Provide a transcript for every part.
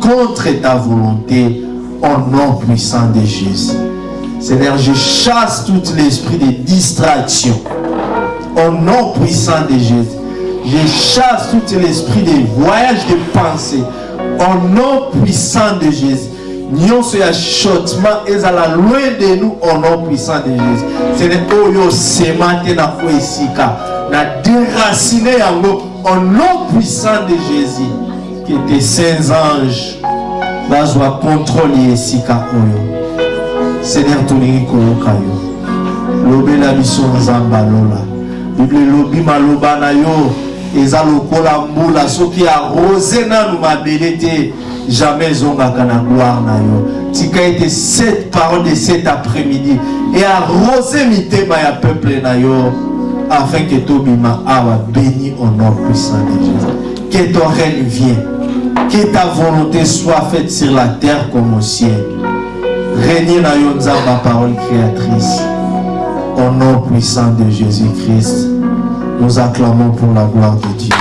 contre ta volonté au nom puissant de Jésus. Seigneur, je chasse tout l'esprit de distraction au nom puissant de Jésus. Je chasse tout l'esprit de voyage de pensée au nom puissant de Jésus. nyonso ya chuchotement ezala loin de nous au nom puissant de jésus sene oyo osema te na fo esika na déracine yango au nom puissant de jésus que tes saints anges bazwa contrôle ya esika oyo. Seigneur tolingi koyoka yo. Lobela biso nzambe alola bible elobi maloba na yo. Eza lokola mbula soki arose nanu mabele te jamais ezongaka na gloire na yo. Tika ete cette parole de cet après-midi et arrose mitema ya peuple na yo afin que tobima awa béni au nom puissant de Jésus. Que ton règne vienne que ta volonté soit faite sur la terre comme au ciel régner na nzamba parole créatrice au nom puissant de Jésus-Christ nous acclamons pour la gloire de Dieu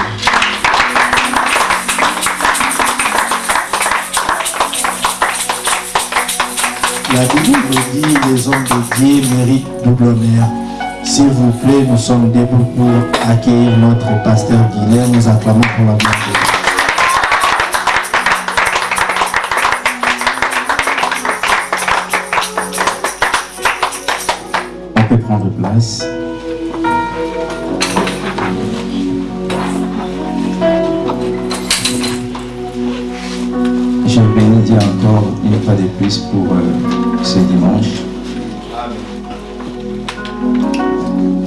La Bible dit les hommes de Dieu méritent double honneur. S'il vous plaît, nous sommes debout pour accueillir notre pasteur Guilherme. Nous acclamons pour la gloire de Dieu. Prendre place. Je bénis encore une fois de plus pour euh, ce dimanche.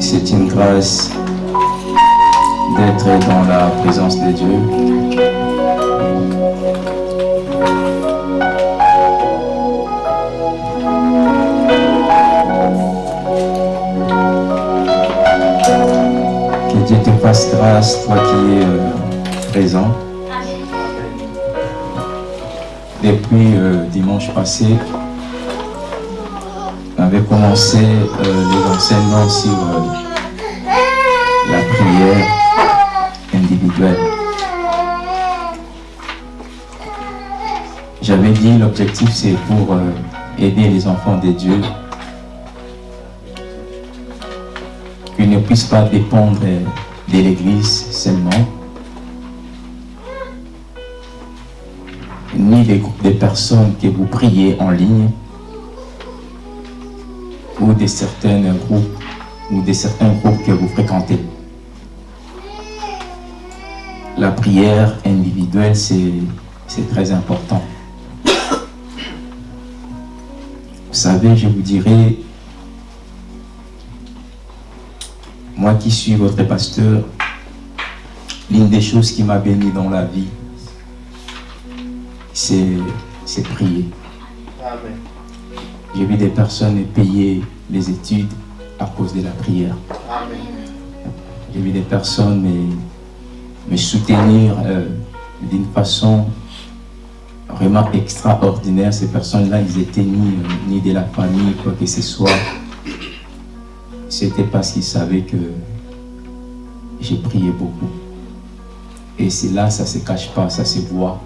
C'est une grâce d'être dans la présence de Dieu. Fasse grâce, toi qui es euh, présent. Depuis euh, dimanche passé, on avait commencé euh, les enseignements sur la prière individuelle. J'avais dit l'objectif c'est pour aider les enfants de Dieu qu'ils ne puissent pas dépendre de l'Église seulement, ni des groupes de personnes que vous priez en ligne, ou de certains groupes, ou de certains groupes que vous fréquentez. La prière individuelle, c'est c'est très important. Vous savez, je vous dirais, moi qui suis votre pasteur, l'une des choses qui m'a béni dans la vie, c'est prier. J'ai vu des personnes payer les études à cause de la prière. J'ai vu des personnes me, me soutenir euh, d'une façon vraiment extraordinaire. Ces personnes-là, ils étaient ni, ni de la famille, quoi que ce soit. C'était parce qu'ils savaient que j'ai prié beaucoup. Et c'est là, ça ne se cache pas, ça se voit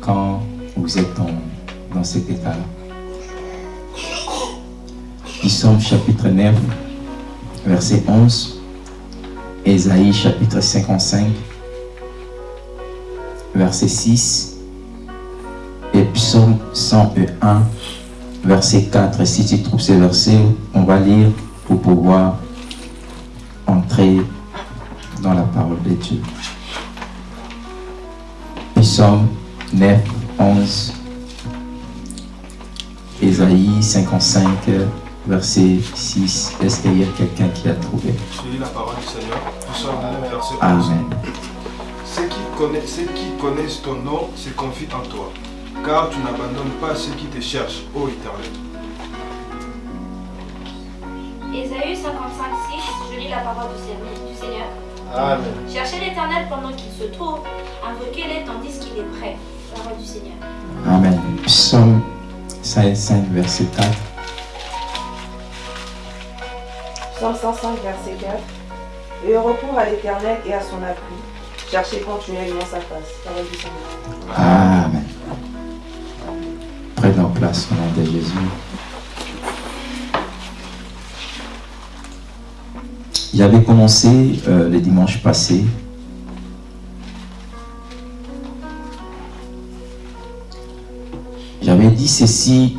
quand vous êtes dans, dans cet état-là. Psaume chapitre 9, verset 11. Ésaïe chapitre 55, verset 6. Et psaume 101, verset 4. Si tu trouves ces versets, on va lire pour pouvoir entrer dans la parole de Dieu. Psaume 9, 11. Ésaïe 55, verset 6. Est-ce qu'il y a quelqu'un qui a trouvé? Je lis la parole du Seigneur. Psaume 9, verset 11. Amen. Ceux qui, connaissent, ceux qui connaissent ton nom se confient en toi, car tu n'abandonnes pas ceux qui te cherchent, ô Éternel. Ésaïe 55, 6, je lis la parole du Seigneur-. Amen. Cherchez l'éternel pendant qu'il se trouve, invoquez-le tandis qu'il est prêt. Parole du Seigneur. Amen. Psaume 55, verset 4. Psaume 105, verset 4. Et recours à l'Éternel et à son appui. chercher continuellement sa face. Parole du Seigneur. Amen. Place au nom de Jésus. J'avais commencé euh, le dimanche passé J'avais dit ceci,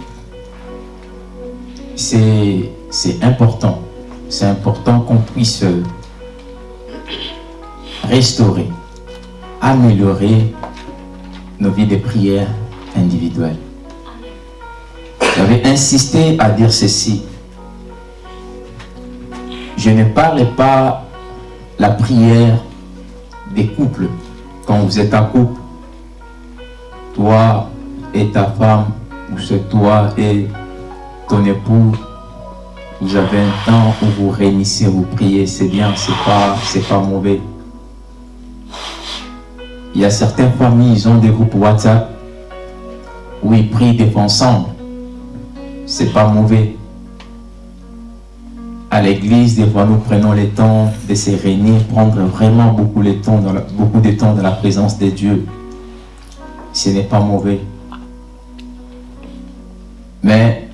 c'est important. C'est important qu'on puisse restaurer, améliorer nos vies de prière individuelles. J'avais insisté à dire ceci. Je ne parle pas la prière des couples. Quand vous êtes en couple, toi et ta femme, ou c'est toi et ton époux, vous avez un temps où vous réunissez, vous priez, c'est bien, c'est pas, pas mauvais. Il y a certaines familles, ils ont des groupes WhatsApp où ils prient des fois ensemble. C'est pas mauvais. À l'église, des fois, nous prenons le temps de se réunir, prendre vraiment beaucoup, beaucoup de temps dans la présence de Dieu. Ce n'est pas mauvais. Mais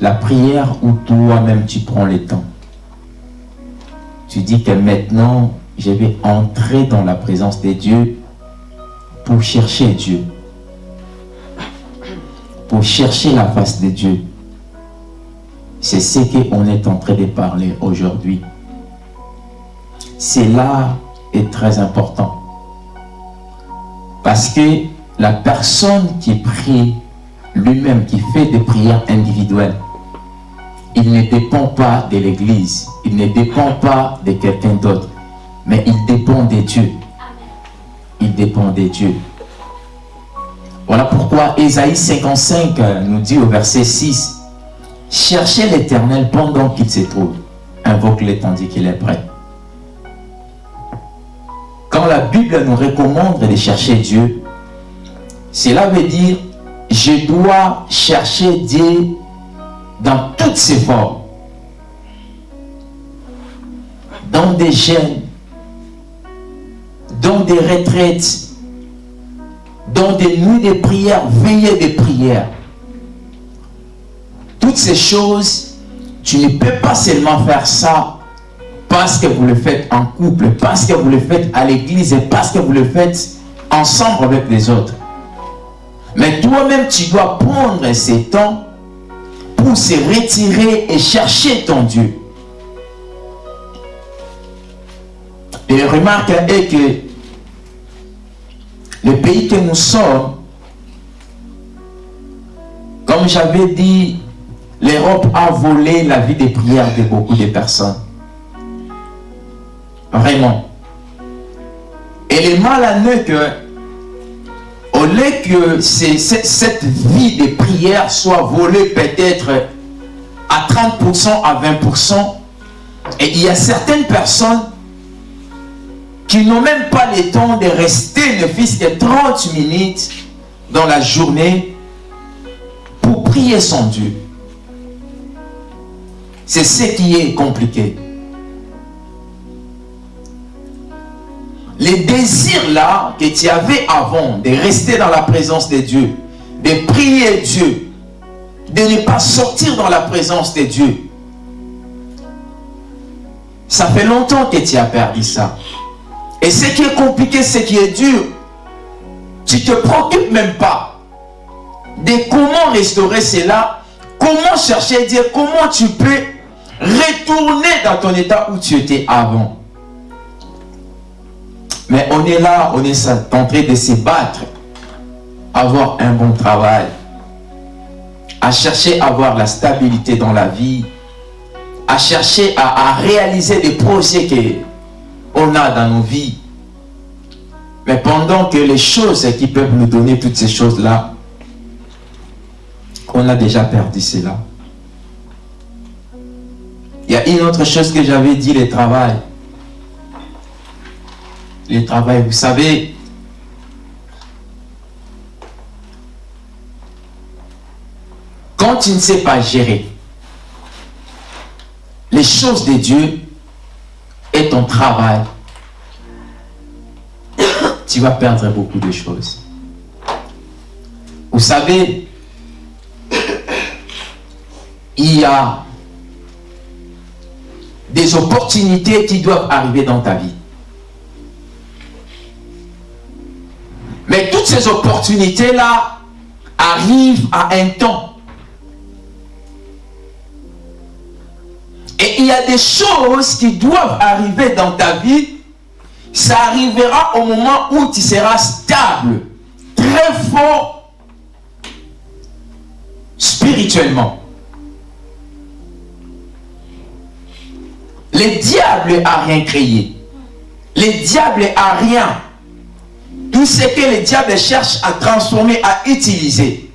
la prière où toi-même tu prends le temps. Tu dis que maintenant, je vais entrer dans la présence de Dieu pour chercher Dieu. Pour chercher la face de Dieu. C'est ce qu'on est en train de parler aujourd'hui. Cela est très important. Parce que la personne qui prie lui-même, qui fait des prières individuelles, il ne dépend pas de l'Église, il ne dépend pas de quelqu'un d'autre, mais il dépend de Dieu. Il dépend de Dieu. Voilà pourquoi Ésaïe 55 euh, nous dit au verset 6, Cherchez l'Éternel pendant qu'il se trouve, invoque-le tandis qu'il est prêt. Quand la Bible nous recommande de chercher Dieu, cela veut dire je dois chercher Dieu dans toutes ses formes. Dans des jeûnes, dans des retraites, dans des nuits de prière, veillées de prière. Toutes ces choses, tu ne peux pas seulement faire ça parce que vous le faites en couple, parce que vous le faites à l'église et parce que vous le faites ensemble avec les autres. Mais toi-même, tu dois prendre ces temps pour se retirer et chercher ton Dieu. Et la remarque est que le pays que nous sommes, comme j'avais dit, l'Europe a volé la vie de prière de beaucoup de personnes. Vraiment. Et le mal à nous que, au lieu que cette vie de prière soit volée peut-être à 30%, à 20%, et il y a certaines personnes qui n'ont même pas le temps de rester ne fût-ce que 30 minutes dans la journée pour prier son Dieu. C'est ce qui est compliqué. Les désirs là que tu avais avant de rester dans la présence de Dieu, de prier Dieu, de ne pas sortir dans la présence de Dieu, ça fait longtemps que tu as perdu ça. Et ce qui est compliqué, ce qui est dur, tu te préoccupes même pas de comment restaurer cela, comment chercher Dieu, comment tu peux retourner dans ton état où tu étais avant. Mais on est là, on est en train de se battre, avoir un bon travail, à chercher à avoir la stabilité dans la vie, à chercher à, à réaliser des projets que on a dans nos vies. Mais pendant que les choses qui peuvent nous donner toutes ces choses-là, on a déjà perdu cela. Il y a une autre chose que j'avais dit, le travail. Le travail, vous savez, quand tu ne sais pas gérer les choses de Dieu et ton travail, tu vas perdre beaucoup de choses. Vous savez, il y a des opportunités qui doivent arriver dans ta vie. Mais toutes ces opportunités-là arrivent à un temps. Et il y a des choses qui doivent arriver dans ta vie. Ça arrivera au moment où tu seras stable, très fort spirituellement. Les diables a rien créé. Les diables a rien. Tout ce que les diables cherchent à transformer, à utiliser,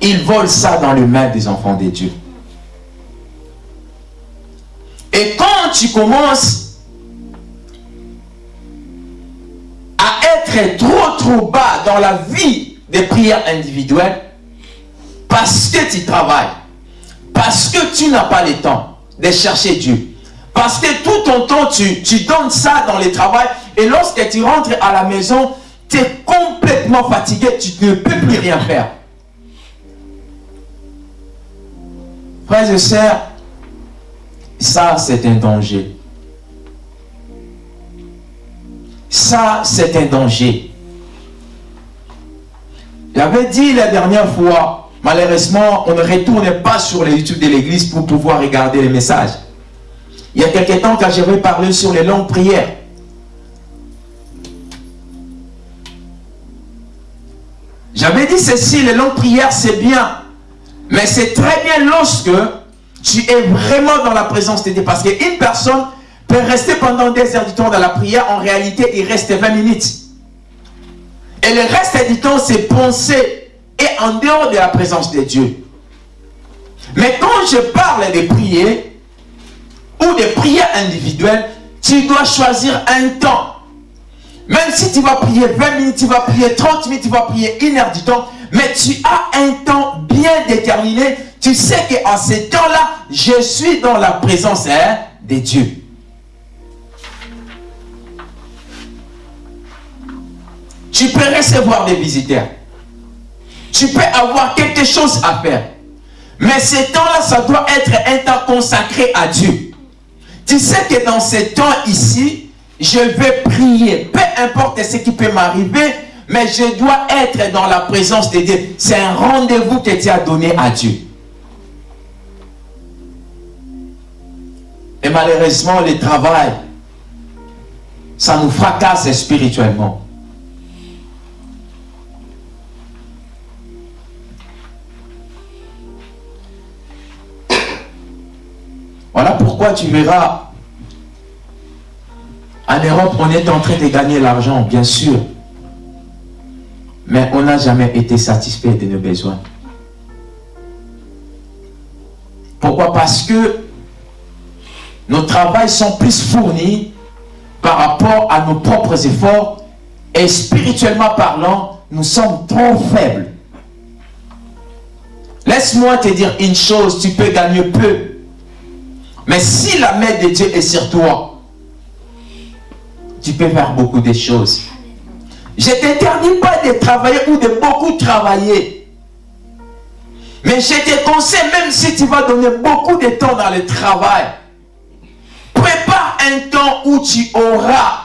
ils volent ça dans le mains des enfants de Dieu. Et quand tu commences à être trop trop bas dans la vie des prières individuelles, parce que tu travailles, parce que tu n'as pas le temps de chercher Dieu, parce que tout ton temps, tu, donnes ça dans le travail, et lorsque tu rentres à la maison, tu es complètement fatigué, tu ne peux plus rien faire. Frères et sœurs, ça c'est un danger. Ça c'est un danger. J'avais dit la dernière fois, malheureusement, on ne retourne pas sur les YouTube de l'église pour pouvoir regarder les messages. Il y a quelques temps, quand j'avais parlé sur les longues prières, j'avais dit ceci, les longues prières, c'est bien. Mais c'est très bien lorsque tu es vraiment dans la présence de Dieu. Parce qu'une personne peut rester pendant des heures du temps dans la prière. En réalité, il reste 20 minutes. Et le reste du temps, c'est penser et en dehors de la présence de Dieu. Mais quand je parle de prier ou de prières individuelles, tu dois choisir un temps. Même si tu vas prier 20 minutes, tu vas prier 30 minutes, tu vas prier une heure du temps, mais tu as un temps bien déterminé. Tu sais qu'en ce temps-là, je suis dans la présence hein, de Dieu. Tu peux recevoir des visiteurs. Tu peux avoir quelque chose à faire. Mais ce temps-là, ça doit être un temps consacré à Dieu. Tu sais que dans ce temps ici, je vais prier. Peu importe ce qui peut m'arriver, mais je dois être dans la présence de Dieu. C'est un rendez-vous que tu as donné à Dieu. Et malheureusement, le travail, ça nous fracasse spirituellement. Pourquoi tu verras, en Europe, on est en train de gagner l'argent, bien sûr. Mais on n'a jamais été satisfait de nos besoins. Pourquoi? Parce que nos travails sont plus fournis par rapport à nos propres efforts et spirituellement parlant, nous sommes trop faibles. Laisse-moi te dire une chose, tu peux gagner peu. Mais si la main de Dieu est sur toi, tu peux faire beaucoup de choses. Je ne t'interdis pas de travailler ou de beaucoup travailler. Mais je te conseille, même si tu vas donner beaucoup de temps dans le travail, prépare un temps où tu auras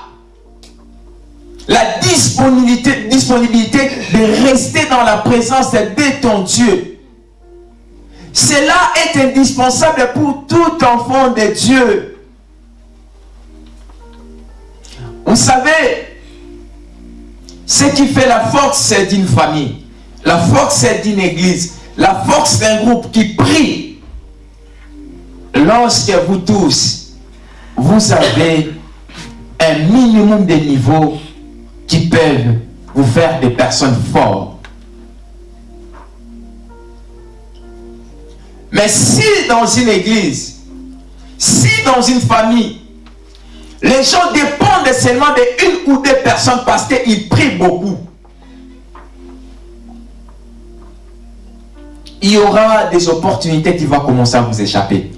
la disponibilité, de rester dans la présence de ton Dieu. Cela est indispensable pour tout enfant de Dieu. Vous savez, ce qui fait la force d'une famille, la force d'une église, la force d'un groupe qui prie. Lorsque vous tous, vous avez un minimum de niveaux qui peuvent vous faire des personnes fortes. Mais si dans une église, si dans une famille, les gens dépendent seulement de une ou deux personnes parce qu'ils prient beaucoup, il y aura des opportunités qui vont commencer à vous échapper.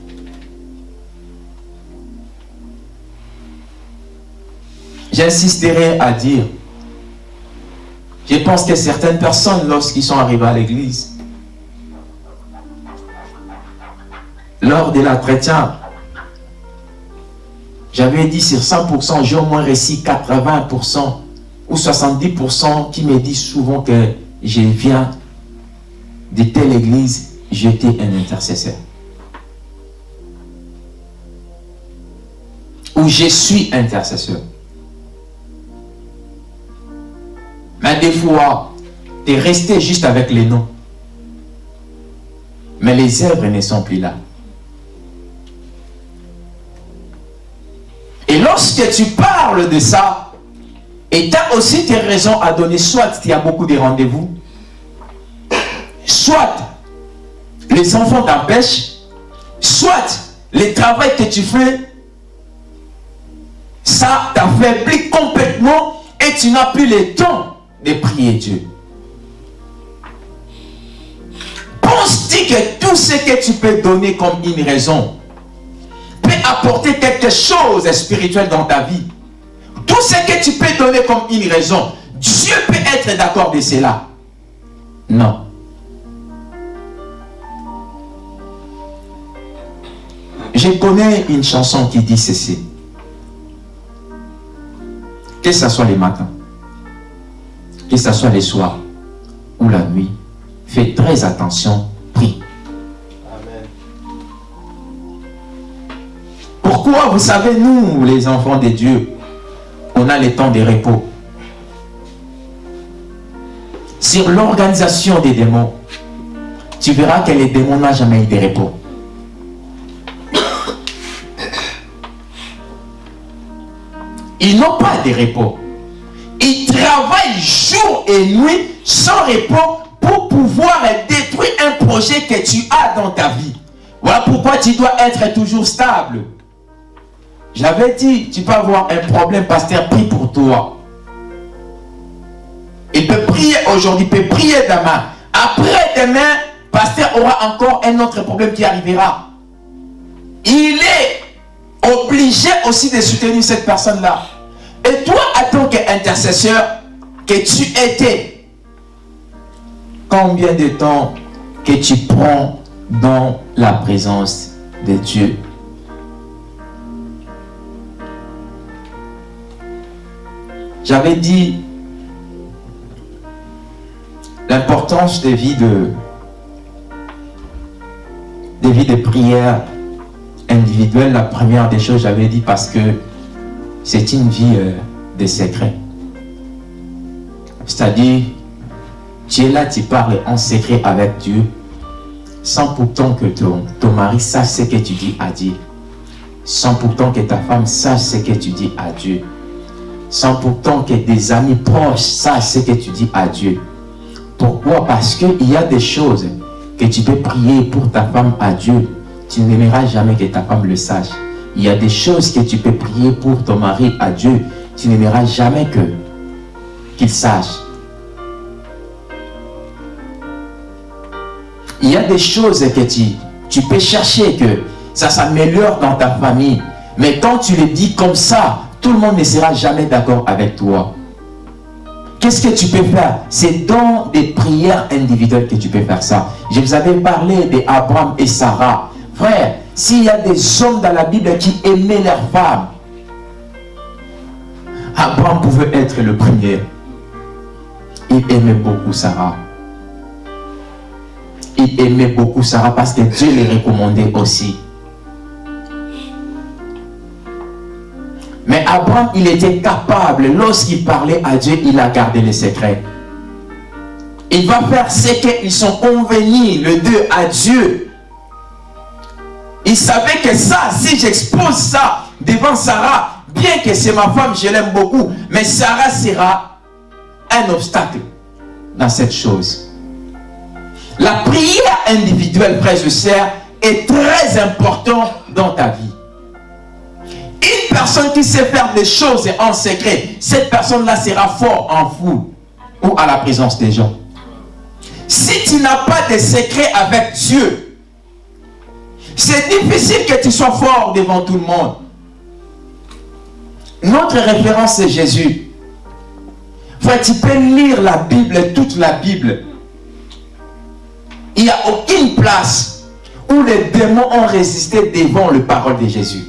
J'insisterai à dire, je pense que certaines personnes, lorsqu'ils sont arrivés à l'église, lors de l'entretien, j'avais dit sur 100%, j'ai au moins réussi 80% ou 70% qui me disent souvent que je viens de telle église, j'étais un intercesseur. Ou je suis intercesseur. Mais des fois, tu es resté juste avec les noms. Mais les œuvres ne sont plus là. Et lorsque tu parles de ça, et tu as aussi tes raisons à donner, soit tu as beaucoup de rendez-vous, soit les enfants t'empêchent, soit le travail que tu fais, ça t'affaiblit complètement et tu n'as plus le temps de prier Dieu. Penses-tu que tout ce que tu peux donner comme une raison peut apporter quelque chose spirituel dans ta vie Tout ce que tu peux donner comme une raison, Dieu peut être d'accord de cela. Non. Je connais une chanson qui dit ceci. Que ce soit les matins, que ce soit les soirs ou la nuit, fais très attention, prie. Pourquoi, vous savez, nous, les enfants de Dieu, on a les temps de repos. Sur l'organisation des démons, tu verras que les démons n'ont jamais eu de repos. Ils n'ont pas de repos. Ils travaillent jour et nuit sans repos pour pouvoir détruire un projet que tu as dans ta vie. Voilà pourquoi tu dois être toujours stable. J'avais dit, tu peux avoir un problème, pasteur, prie pour toi. Il peut prier aujourd'hui, il peut prier demain. Après demain, pasteur aura encore un autre problème qui arrivera. Il est obligé aussi de soutenir cette personne-là. Et toi, en tant qu'intercesseur, que tu étais, combien de temps que tu prends dans la présence de Dieu? J'avais dit l'importance des vies de des vies de prière individuelle. La première des choses, j'avais dit parce que c'est une vie euh, de secret. C'est-à-dire, tu es là, tu parles en secret avec Dieu, sans pourtant que ton, ton mari sache ce que tu dis à Dieu, sans pourtant que ta femme sache ce que tu dis à Dieu, sans pourtant que des amis proches sachent ce que tu dis à Dieu. Pourquoi? Parce qu'il y a des choses que tu peux prier pour ta femme à Dieu. Tu n'aimeras jamais que ta femme le sache. Il y a des choses que tu peux prier pour ton mari à Dieu. Tu n'aimeras jamais que qu'il sache. Il y a des choses que tu, tu peux chercher que ça s'améliore dans ta famille. Mais quand tu le dis comme ça, tout le monde ne sera jamais d'accord avec toi. Qu'est-ce que tu peux faire? C'est dans des prières individuelles que tu peux faire ça. Je vous avais parlé d'Abraham et Sarah. Frère, s'il y a des hommes dans la Bible qui aimaient leurs femmes, Abraham pouvait être le premier. Il aimait beaucoup Sarah. Il aimait beaucoup Sarah parce que Dieu les recommandait aussi. Mais Abraham, il était capable, lorsqu'il parlait à Dieu, il a gardé les secrets. Il va faire ce qu'ils sont convenus, le deux, à Dieu. Il savait que ça, si j'expose ça devant Sarah, bien que c'est ma femme, je l'aime beaucoup, mais Sarah sera un obstacle dans cette chose. La prière individuelle, frère et sœurs, est très importante dans ta vie. Une personne qui sait faire des choses en secret, cette personne-là sera fort en foule ou à la présence des gens. Si tu n'as pas de secret avec Dieu, c'est difficile que tu sois fort devant tout le monde. notre référence c'est Jésus. Frère, tu peux lire la Bible, toute la Bible. Il n'y a aucune place où les démons ont résisté devant le parole de Jésus.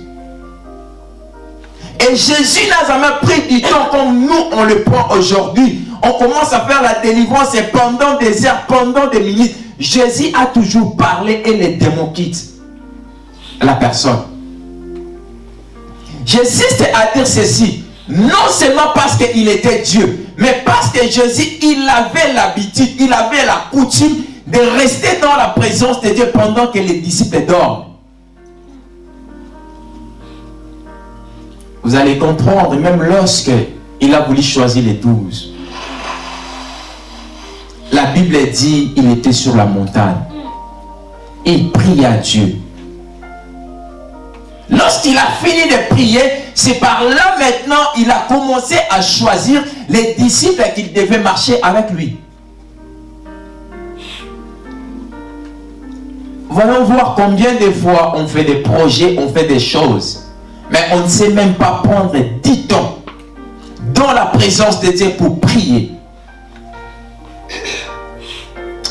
Et Jésus n'a jamais pris du temps comme nous on le prend aujourd'hui. On commence à faire la délivrance et pendant des heures, pendant des minutes, Jésus a toujours parlé et les démons quittent la personne. J'insiste à dire ceci. Non seulement parce qu'il était Dieu, mais parce que Jésus, il avait l'habitude, il avait la coutume de rester dans la présence de Dieu pendant que les disciples dorment. Vous allez comprendre, même lorsque il a voulu choisir les douze, la Bible dit il était sur la montagne. Il prie à Dieu. Lorsqu'il a fini de prier, c'est par là maintenant il a commencé à choisir les disciples qu'il devait marcher avec lui. Voyons voir combien de fois on fait des projets, on fait des choses. Mais on ne sait même pas prendre 10 temps dans la présence de Dieu pour prier.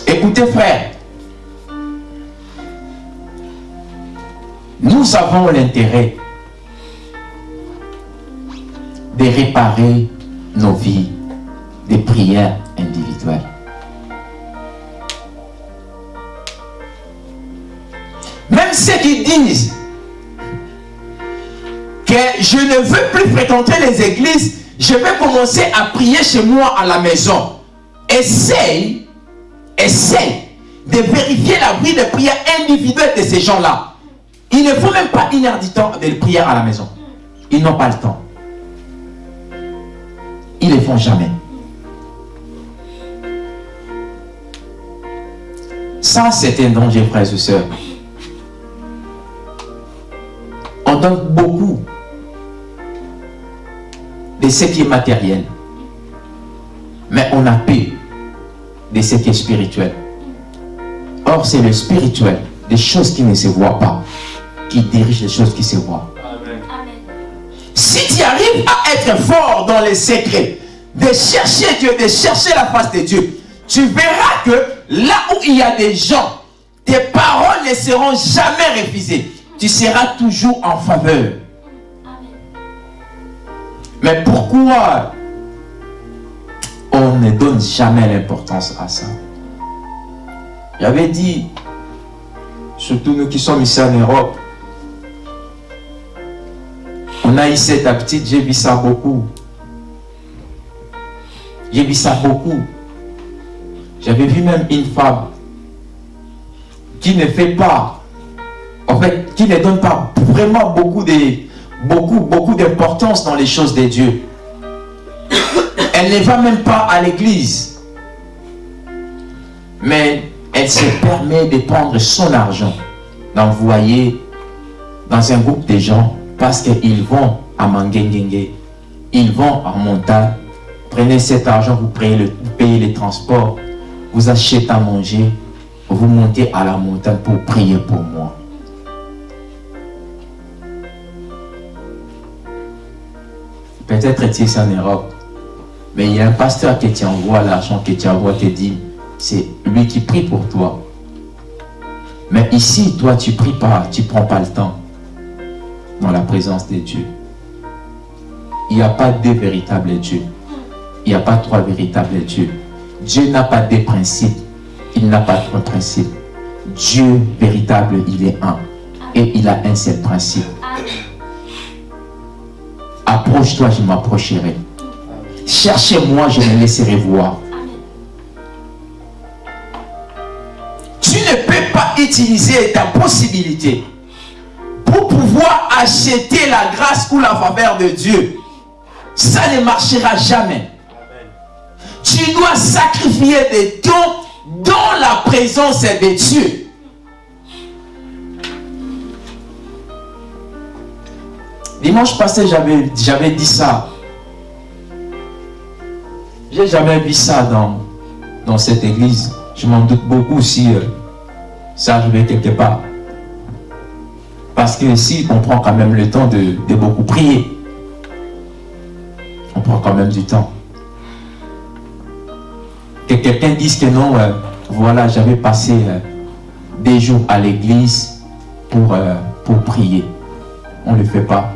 Écoutez frère, nous avons l'intérêt de réparer nos vies des prières individuelles. Même ceux qui disent que je ne veux plus fréquenter les églises, je vais commencer à prier chez moi à la maison. Essaye, essaye de vérifier la vie de prière individuelle de ces gens-là. Il ne faut même pas une heure du de prière à la maison. Ils n'ont pas le temps. Ils ne le font jamais. Ça, c'est un danger, frères et sœurs. On donne beaucoup de ce qui est matériel. Mais on a peur de ce qui est spirituel. Or, c'est le spirituel, des choses qui ne se voient pas, qui dirige les choses qui se voient. Si tu arrives à être fort dans les secrets, de chercher Dieu, de chercher la face de Dieu, tu verras que là où il y a des gens, tes paroles ne seront jamais refusées. Tu seras toujours en faveur. Mais pourquoi on ne donne jamais l'importance à ça? J'avais dit, surtout nous qui sommes ici en Europe, on a eu cette habitude, j'ai vu ça beaucoup. J'ai vu ça beaucoup. J'avais vu même une femme qui ne fait pas, en fait, qui ne donne pas vraiment beaucoup de, beaucoup, beaucoup d'importance dans les choses de Dieu. Elle ne va même pas à l'église. Mais elle se permet de prendre son argent, d'envoyer dans un groupe de gens parce qu'ils vont à Mangengengue, ils vont à montagne. Prenez cet argent, vous payez, vous payez les transports, vous achetez à manger, vous montez à la montagne pour prier pour moi. Peut-être es-tu en Europe, mais il y a un pasteur qui t'envoie l'argent, qui t'envoie te dit, c'est lui qui prie pour toi. Mais ici, toi, tu pries pas, tu prends pas le temps dans la présence de Dieu. Il n'y a pas deux véritables dieux. Il n'y a pas trois véritables dieux. Dieu n'a pas deux principes. Il n'a pas trois principes. Dieu véritable, il est un. Et il a un seul principe. Approche-toi, je m'approcherai. Cherchez-moi, je me laisserai voir. Tu ne peux pas utiliser ta possibilité pour pouvoir acheter la grâce ou la faveur de Dieu. Ça ne marchera jamais. Tu dois sacrifier des temps dans la présence de Dieu. Dimanche passé, j'avais dit ça. J'ai jamais vu ça dans, dans cette église. Je m'en doute beaucoup si ça arrivait quelque part. Parce que si on prend quand même le temps de, de beaucoup prier. on prend quand même du temps. Que quelqu'un dise que non, euh, voilà, j'avais passé euh, des jours à l'église pour, euh, pour prier. On ne le fait pas.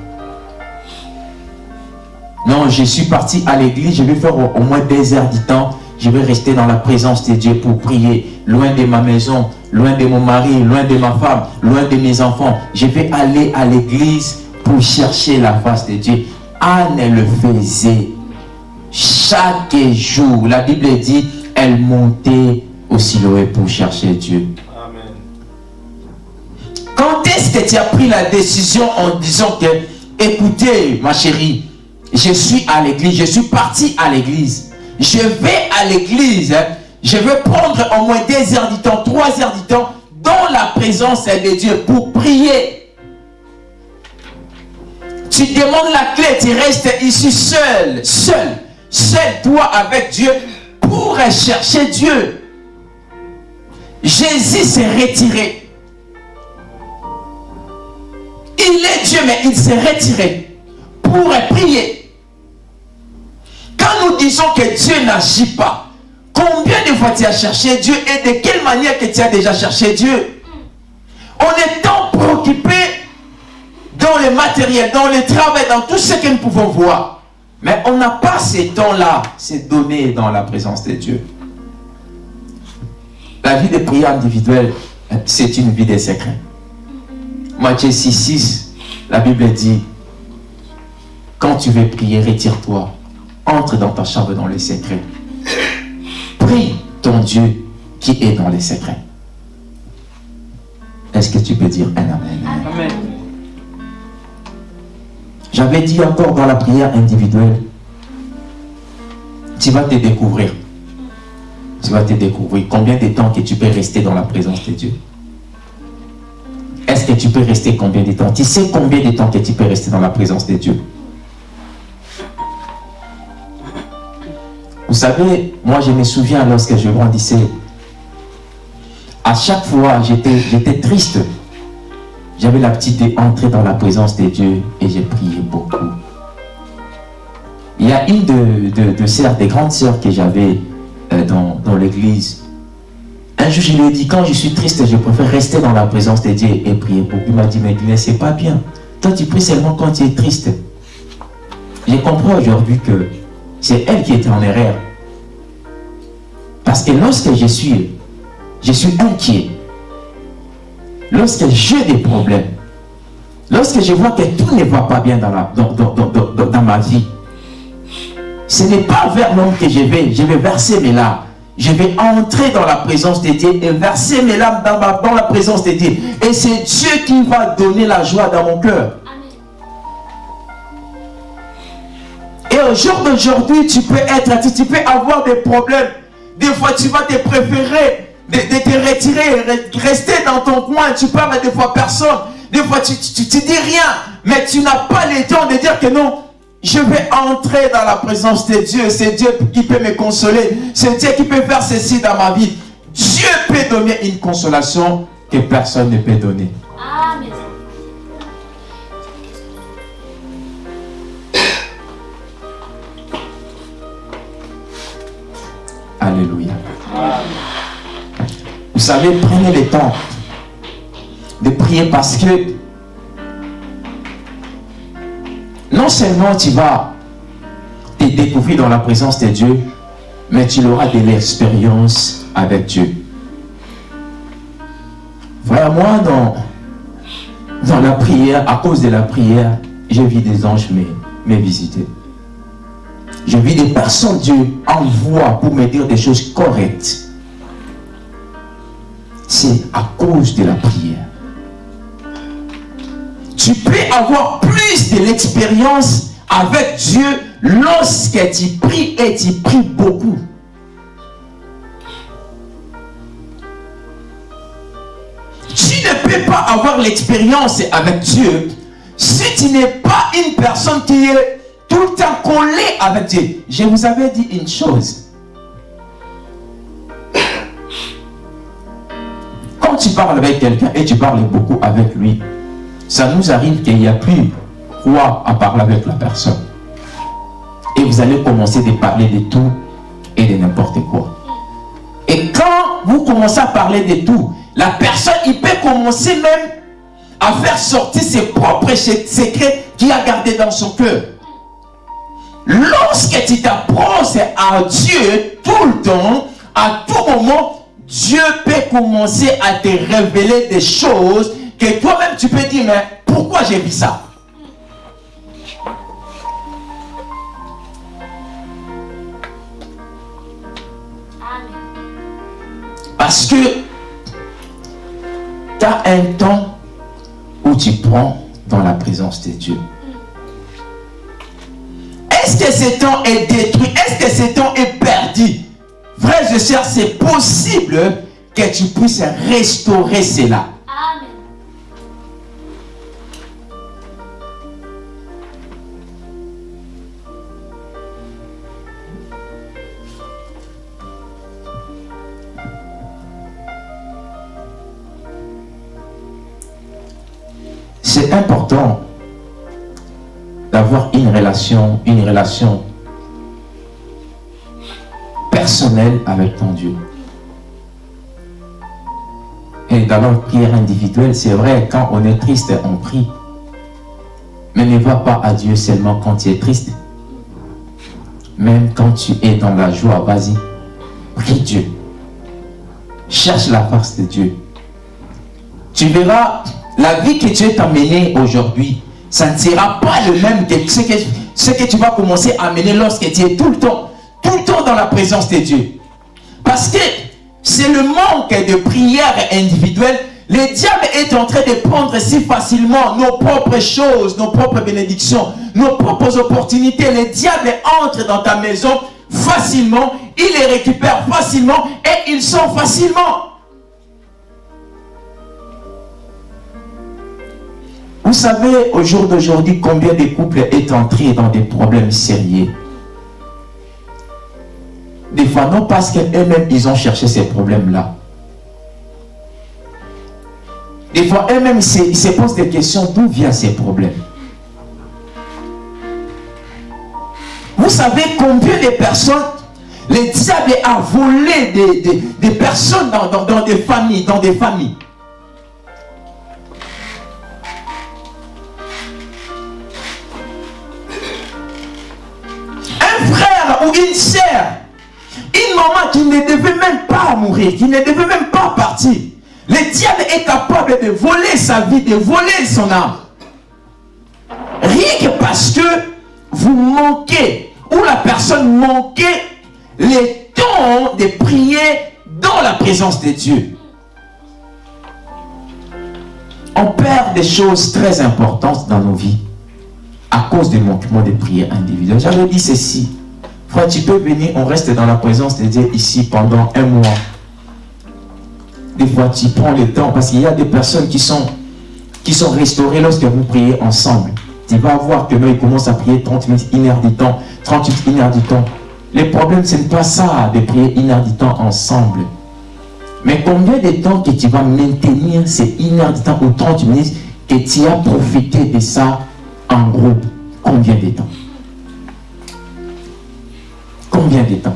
Non, je suis parti à l'église, je vais faire au, moins des heures du temps. Je vais rester dans la présence de Dieu pour prier, loin de ma maison, loin de mon mari, loin de ma femme, loin de mes enfants. Je vais aller à l'église pour chercher la face de Dieu. Anne le faisait chaque jour. La Bible dit, elle montait au Siloé pour chercher Dieu. Amen. Quand est-ce que tu as pris la décision en disant que, écoutez, ma chérie, je suis à l'église, je suis parti à l'église. Je vais à l'église, hein. je veux prendre au moins deux heures du temps, trois heures du temps, dans la présence de Dieu pour prier. Tu demandes la clé, tu restes ici seul, seul, seul, toi avec Dieu, pour chercher Dieu. Jésus s'est retiré. Il est Dieu, mais il s'est retiré pour prier. Quand nous disons que Dieu n'agit pas, combien de fois tu as cherché Dieu et de quelle manière que tu as déjà cherché Dieu? On est tant préoccupé dans le matériel, dans le travail, dans tout ce que nous pouvons voir. Mais on n'a pas ces temps-là, ces données dans la présence de Dieu. La vie de prière individuelle, c'est une vie de secret. Matthieu 6, 6, la Bible dit, quand tu veux prier, retire-toi, entre dans ta chambre dans les secrets. Prie ton Dieu qui est dans les secrets. Est-ce que tu peux dire un amen? Amen. J'avais dit encore dans la prière individuelle, tu vas te découvrir. Tu vas te découvrir combien de temps que tu peux rester dans la présence de Dieu? Est-ce que tu peux rester combien de temps? Tu sais combien de temps que tu peux rester dans la présence de Dieu? Vous savez, moi je me souviens lorsque je grandissais, à chaque fois j'étais triste. J'avais l'habitude d'entrer dans la présence de Dieu et j'ai prié beaucoup. Il y a une de, de, sœurs, des grandes sœurs que j'avais euh, dans, dans l'église. Un jour, je lui ai dit, quand je suis triste, je préfère rester dans la présence de Dieu et prier beaucoup. Il m'a dit, mais Glenn, c'est pas bien. Toi, tu pries seulement quand tu es triste. Je comprends aujourd'hui que c'est elle qui était en erreur. Parce que lorsque je suis, je suis inquiet, lorsque j'ai des problèmes, lorsque je vois que tout ne va pas bien dans, ma vie, ce n'est pas vers l'homme que je vais, je vais verser mes larmes. Je vais entrer dans la présence de Dieu et verser mes larmes dans la présence de Dieu. Et c'est Dieu qui va donner la joie dans mon cœur. Au jour d'aujourd'hui, tu peux être, tu, peux avoir des problèmes. Des fois, tu vas te préférer de, te retirer, re- rester dans ton coin. Tu parles des fois à personne. Des fois, tu, tu, tu dis rien. Mais tu n'as pas le temps de dire que non, je vais entrer dans la présence de Dieu. C'est Dieu qui peut me consoler. C'est Dieu qui peut faire ceci dans ma vie. Dieu peut donner une consolation que personne ne peut donner. Amen. Alléluia. Vous savez, prenez le temps de prier parce que non seulement tu vas te découvrir dans la présence de Dieu, mais tu auras de l'expérience avec Dieu. Frère, moi, dans, dans la prière, à cause de la prière, j'ai vu des anges me, me visiter. Je vis des personnes Dieu envoie pour me dire des choses correctes. C'est à cause de la prière. Tu peux avoir plus de l'expérience avec Dieu lorsque tu pries et tu pries beaucoup. Tu ne peux pas avoir l'expérience avec Dieu si tu n'es pas une personne qui est tout le temps collée avec Dieu. Je vous avais dit une chose. Quand tu parles avec quelqu'un et tu parles beaucoup avec lui, ça nous arrive qu'il n'y a plus quoi à parler avec la personne. et vous allez commencer de parler de tout et de n'importe quoi. Et quand vous commencez à parler de tout, la personne, il peut commencer même à faire sortir ses propres secrets qu'il a gardés dans son cœur. Lorsque tu t'approches à Dieu tout le temps, à tout moment, Dieu peut commencer à te révéler des choses que toi-même tu peux dire, mais pourquoi j'ai vu ça? Parce que tu as un temps où tu prends dans la présence de Dieu. Ce temps est détruit Est-ce que ce temps est perdu? Frère et sœurs, c'est possible que tu puisses restaurer cela. Une relation personnelle avec ton Dieu. Et d'avoir prière individuelle, c'est vrai, quand on est triste, on prie. Mais ne va pas à Dieu seulement quand tu es triste. Même quand tu es dans la joie, vas-y, prie Dieu. Cherche la face de Dieu. Tu verras la vie que tu es amené aujourd'hui, ça ne sera pas le même que ce que, ce que tu vas commencer à mener lorsque tu es tout le temps, tout le temps dans la présence de Dieu. Parce que c'est le manque de prière individuelle. Le diable est en train de prendre si facilement nos propres choses, nos propres bénédictions, nos propres opportunités. Le diable entre dans ta maison facilement, il les récupère facilement et il sort facilement. Vous savez au jour d'aujourd'hui combien de couples est entrés dans des problèmes sérieux? Des fois non parce qu'eux-mêmes ils ont cherché ces problèmes-là. Des fois eux-mêmes ils se posent des questions d'où viennent ces problèmes? Vous savez combien de personnes le diable a volé des, personnes dans des familles, dans des familles? Une maman qui ne devait même pas mourir, qui ne devait même pas partir. Le diable est capable de voler sa vie, de voler son âme. Rien que parce que vous manquez, ou la personne manquait les temps de prier dans la présence de Dieu. On perd des choses très importantes dans nos vies à cause du manquement de prière individuelle. J'avais dit ceci. Frère, tu peux venir, on reste dans la présence de Dieu ici pendant un mois. Des fois, tu prends le temps parce qu'il y a des personnes qui sont, restaurées lorsque vous priez ensemble. Tu vas voir que nous, ils commencent à prier 30 minutes, une heure du temps, 38 une heure du temps. Le problème, ce n'est pas ça de prier une heure du temps ensemble. Mais combien de temps que tu vas maintenir ces une heure du temps ou 30 minutes que tu as profité de ça en groupe? Combien de temps? Combien temps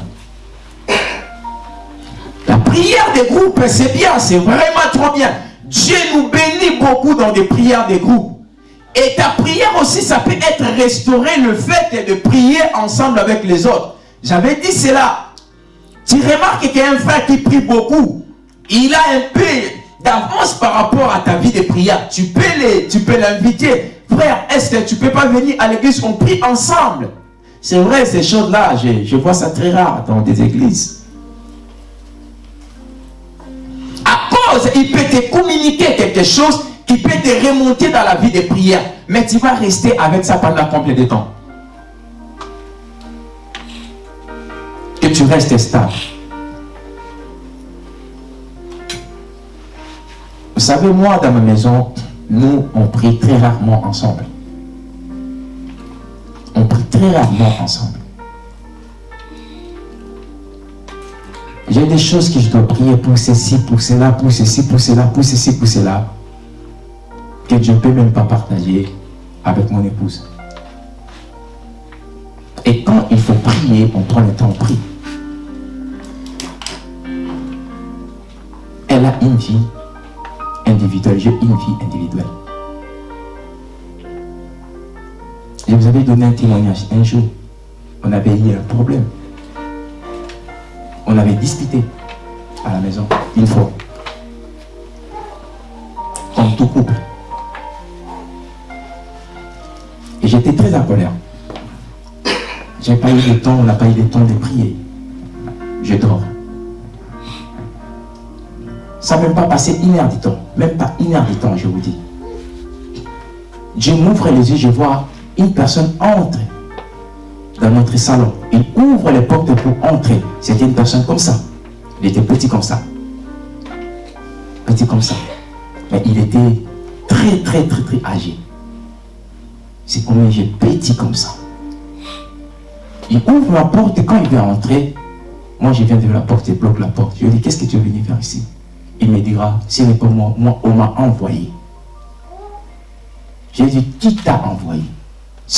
La prière des groupes, c'est bien, c'est vraiment trop bien. Dieu nous bénit beaucoup dans des prières des groupes. Et ta prière aussi, ça peut être restauré le fait de prier ensemble avec les autres. J'avais dit cela. Tu remarques qu'il frère qui prie beaucoup. Il a un peu d'avance par rapport à ta vie de prière. Tu peux l'inviter. Frère, est-ce que tu peux pas venir à l'église? On prie ensemble. C'est vrai, ces choses-là, je, vois ça très rare dans des églises. À cause, il peut te communiquer quelque chose qui peut te remonter dans la vie de prière. Mais tu vas rester avec ça pendant combien de temps? Que tu restes stable. Vous savez, moi, dans ma maison, nous, on prie très rarement ensemble on prie très rarement ensemble. J'ai des choses que je dois prier pour ceci, pour cela, pour ceci, pour cela, pour ceci, pour cela, que je ne peux même pas partager avec mon épouse. Et quand il faut prier, on prend le temps, on prie. Elle a une vie individuelle, j'ai une vie individuelle. Je vous avais donné un témoignage un jour. On avait eu un problème. On avait discuté à la maison une fois. Comme tout couple. Et j'étais très en colère. J'ai pas eu le temps, on n'a pas eu le temps de prier. Je dors. Ça n'a même pas passé une heure du temps. Même pas une heure du temps, je vous dis. Je m'ouvre les yeux, je vois une personne entre dans notre salon. Il ouvre les portes pour entrer. C'était une personne comme ça. Il était petit comme ça. Petit comme ça. Mais il était très, très, très, très âgé. C'est comme j'ai petit comme ça. Il ouvre la porte et quand il veut entrer, moi je viens de la porte et bloque la porte. Je lui dis, qu'est-ce que tu es venu faire ici? Il me dira, ce n'est pas moi, moi on m'a envoyé. J'ai dit, qui t'a envoyé?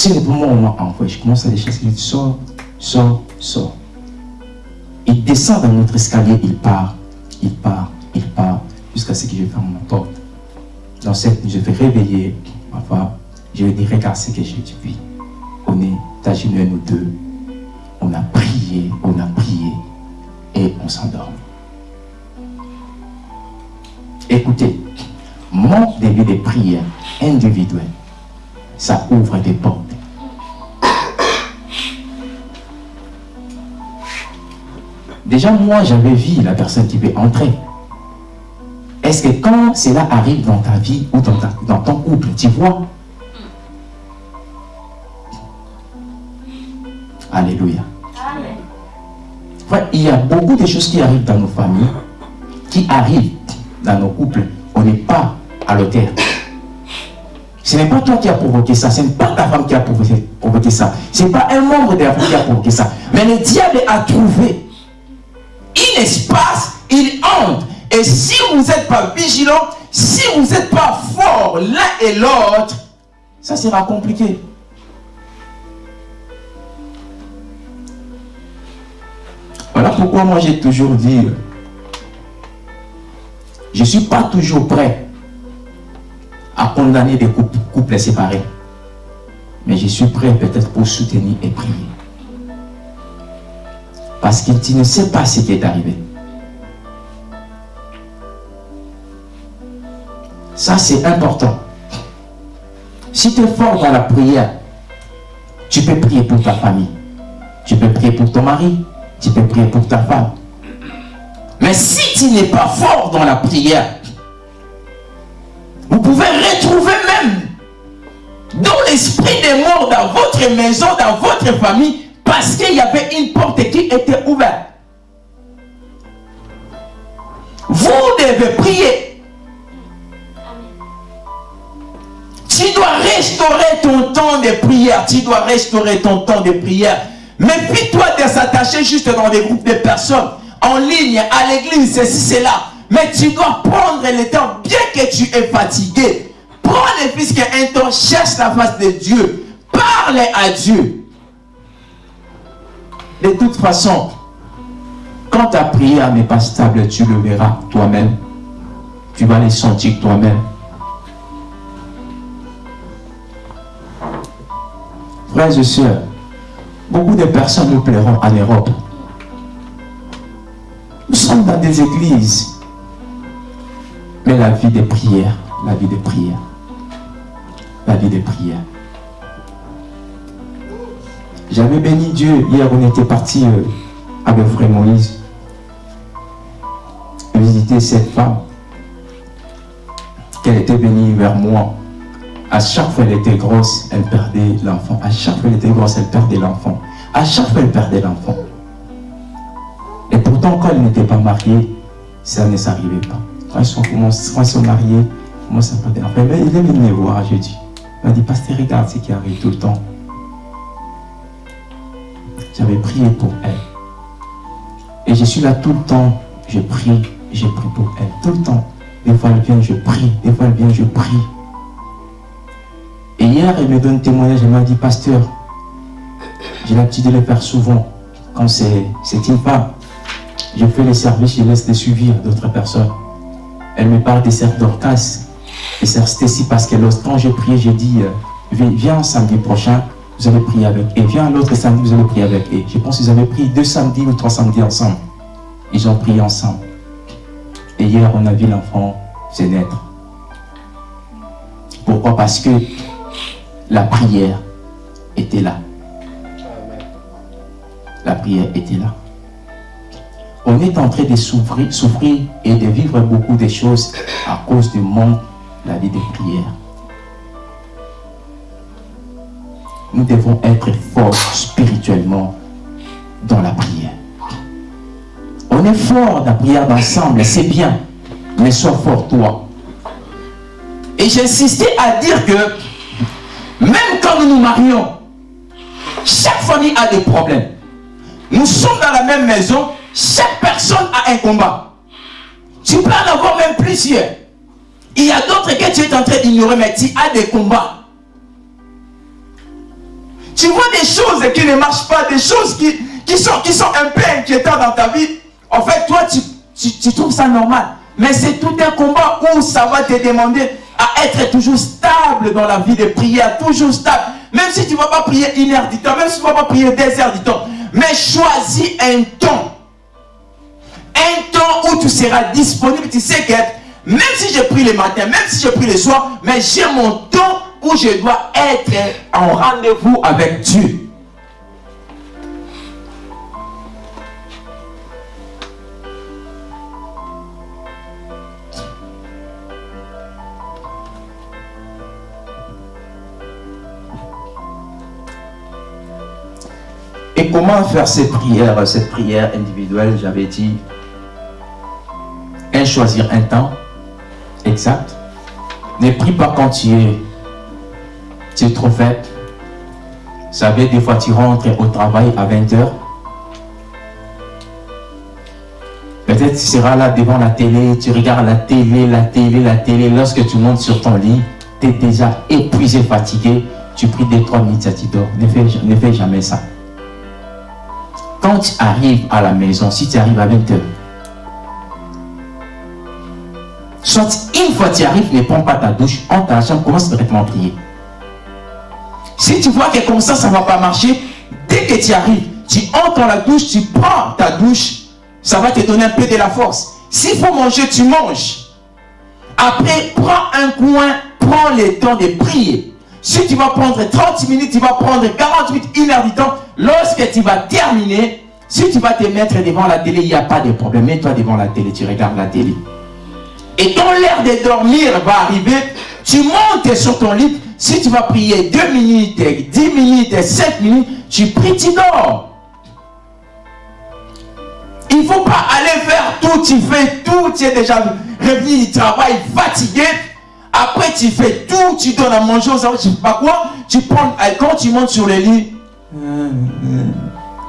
N'est pas moi, on m'a. Je commence à les chasser, je dis, sors, sors, sors. Il descend dans notre escalier, il part, il part, il part, jusqu'à ce que je ferme ma porte. Dans cette nuit, je vais réveiller ma femme. Je lui dis, regarde ce que j'ai dit. On est à genoux, nous deux. On a prié, on a prié et on s'endort. Écoutez, mon début de prière individuelle, ça ouvre des portes. Déjà, moi, j'avais vu la personne qui veut entrer. Est-ce que quand cela arrive dans ta vie ou dans, ta- dans ton couple, tu vois? Alléluia. Amen. Il y a beaucoup de choses qui arrivent dans nos familles, qui arrivent dans nos couples. On n'est pas à l'auteur. Ce n'est pas toi qui as provoqué ça, ce n'est pas ta femme qui a provoqué, ça. Ce n'est pas un membre de la famille qui a provoqué ça. Mais le diable a trouvé un espace, il entre. Et si vous n'êtes pas vigilant, si vous n'êtes pas fort l'un et l'autre, ça sera compliqué. Voilà pourquoi moi j'ai toujours dit, je ne suis pas toujours prêt à condamner des couples, séparés. Mais je suis prêt peut-être pour soutenir et prier. Parce que tu ne sais pas ce qui est arrivé. Ça, c'est important. Si tu es fort dans la prière, tu peux prier pour ta famille. Tu peux prier pour ton mari. Tu peux prier pour ta femme. Mais si tu n'es pas fort dans la prière, vous pouvez retrouver même dans l'esprit des morts dans votre maison, dans votre famille, parce qu'il y avait une porte qui était ouverte. Vous devez prier. Tu dois restaurer ton temps de prière. Tu dois restaurer ton temps de prière. Méfie-toi de s'attacher juste dans des groupes de personnes, en ligne, à l'église, ceci, cela. Mais tu dois prendre le temps, bien que tu es fatigué. Prends le puisque un temps, cherche la face de Dieu. Parle à Dieu. De toute façon, quand ta prière n'est pas stable, tu le verras toi-même. Tu vas le sentir toi-même. Frères et sœurs, beaucoup de personnes nous plairont en Europe. Nous sommes dans des églises. Mais la vie de prière, la vie de prière, la vie de prière. J'avais béni Dieu. Hier, on était parti euh, avec frère Moïse visiter cette femme. Qu'elle était venue vers moi. À chaque fois elle était grosse, elle perdait l'enfant. À chaque fois elle était grosse, elle perdait l'enfant. À chaque fois elle perdait l'enfant. Et pourtant, quand elle n'était pas mariée, ça ne s'arrivait pas. Quand ils sont, quand ils sont mariés, moi ça perdait l'enfant. Mais il est venu me voir jeudi. Il m'a dit, pasteur, regarde ce qui arrive tout le temps. J'avais prié pour elle. Et je suis là tout le temps. Je prie, je prie pour elle. Tout le temps. Des fois elle vient, je prie. Des fois elle vient, je prie. Et hier, elle me donne témoignage. Elle m'a dit, pasteur, J'ai l'habitude de le faire souvent. Quand c'est une femme, je fais les services, je laisse les suivre d'autres personnes. Elle me parle des sœurs Dorcas, des sœurs Stacy, parce que quand j'ai prié, j'ai dit, euh, viens samedi prochain, vous allez prier avec et Viens l'autre samedi, vous allez prier avec et Je pense qu'ils avaient prié deux samedis ou trois samedis ensemble. Ils ont prié ensemble. Et hier, on a vu l'enfant se naître. Pourquoi? Parce que la prière était là. La prière était là. On est en train de souffrir, et de vivre beaucoup de choses à cause du manque de la vie de prière. Nous devons être forts spirituellement dans la prière. On est fort dans la prière d'ensemble, c'est bien, mais sois fort toi. Et j'insistais à dire que même quand nous nous marions, chaque famille a des problèmes. Nous sommes dans la même maison, chaque personne a un combat. Tu peux en avoir même plusieurs. Il y a d'autres que tu es en train d'ignorer, mais tu as des combats. Tu vois des choses qui ne marchent pas, des choses qui, qui, sont, qui sont un peu inquiétantes dans ta vie. En fait, toi, tu, tu, trouves ça normal. Mais c'est tout un combat où ça va te demander à être toujours stable dans la vie de prière, toujours stable. Même si tu ne vas pas prier une heure du temps, même si tu ne vas pas prier deux heures du temps. Mais choisis un temps. Un temps où tu seras disponible. Tu sais que même si je prie le matin, même si je prie le soir, mais j'ai mon temps où je dois être en rendez-vous avec Dieu. Et comment faire cette prière, cette prière individuelle, j'avais dit, choisir un temps exact. Ne prie pas quand tu es tu es trop faible. Vous savez, des fois tu rentres au travail à 20h. Peut-être tu seras là devant la télé, tu regardes la télé, la télé, la télé. Lorsque tu montes sur ton lit, tu es déjà épuisé, fatigué. Tu pries des trois minutes, tu dors. Ne fais, ne fais jamais ça. Quand tu arrives à la maison, si tu arrives à 20h, une fois tu arrives, ne prends pas ta douche, en ta chambre, commence directement à prier. Si tu vois que comme ça, ça ne va pas marcher, dès que tu arrives, tu entres dans la douche, tu prends ta douche, ça va te donner un peu de la force. S'il faut manger, tu manges. Après, prends un coin, prends le temps de prier. Si tu vas prendre 30 minutes, tu vas prendre 48, une heure du temps. Lorsque tu vas terminer, si tu vas te mettre devant la télé, il n'y a pas de problème. Mets-toi devant la télé, tu regardes la télé. Et quand l'heure de dormir va arriver, tu montes sur ton lit, si tu vas prier 2 minutes, 10 minutes, 7 minutes, tu pries, tu dors. Il ne faut pas aller faire tout, tu fais tout, tu es déjà revenu du travail fatigué. Après, tu fais tout, tu donnes à manger aux enfants, tu sais pas quoi? Tu prends, quand tu montes sur le lit,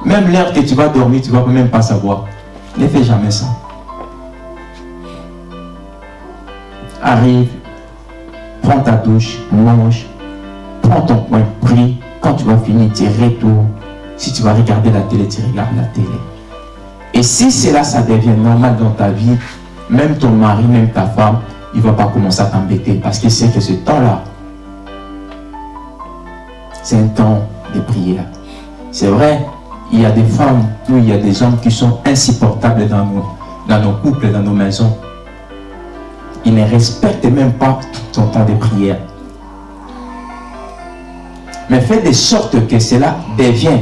même l'heure que tu vas dormir, tu ne vas même pas savoir. Ne fais jamais ça. Arrive, prends ta douche, mange, prends ton coin, prie. Quand tu vas finir, tu retournes. Si tu vas regarder la télé, tu regardes la télé. Et si cela, ça devient normal dans ta vie, même ton mari, même ta femme, il ne va pas commencer à t'embêter parce qu'il sait que ce temps-là, c'est un temps de prière. C'est vrai, il y a des femmes il y a des hommes qui sont insupportables dans nos, dans nos couples, dans nos maisons. Il ne respecte même pas ton temps de prière. Mais fais de sorte que cela devienne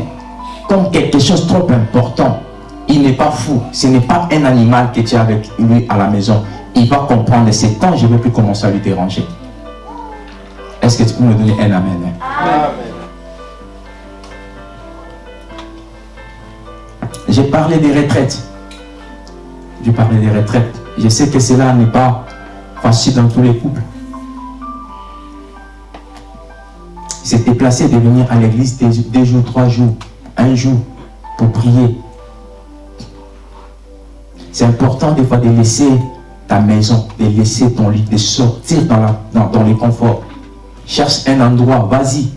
comme quelque chose de trop important. Il n'est pas fou. Ce n'est pas un animal que tu as avec lui à la maison. Il va comprendre ces temps, je ne vais plus commencer à lui déranger. Est-ce que tu peux me donner un amen? Amen. J'ai parlé des retraites. J'ai parlé des retraites. Je sais que cela n'est pas facile dans tous les couples. s'est déplacé de venir à l'église deux, jours, trois jours, un jour, pour prier. C'est important des fois de laisser ta maison, de laisser ton lit, de sortir dans, la, dans. Cherche un endroit, vas-y.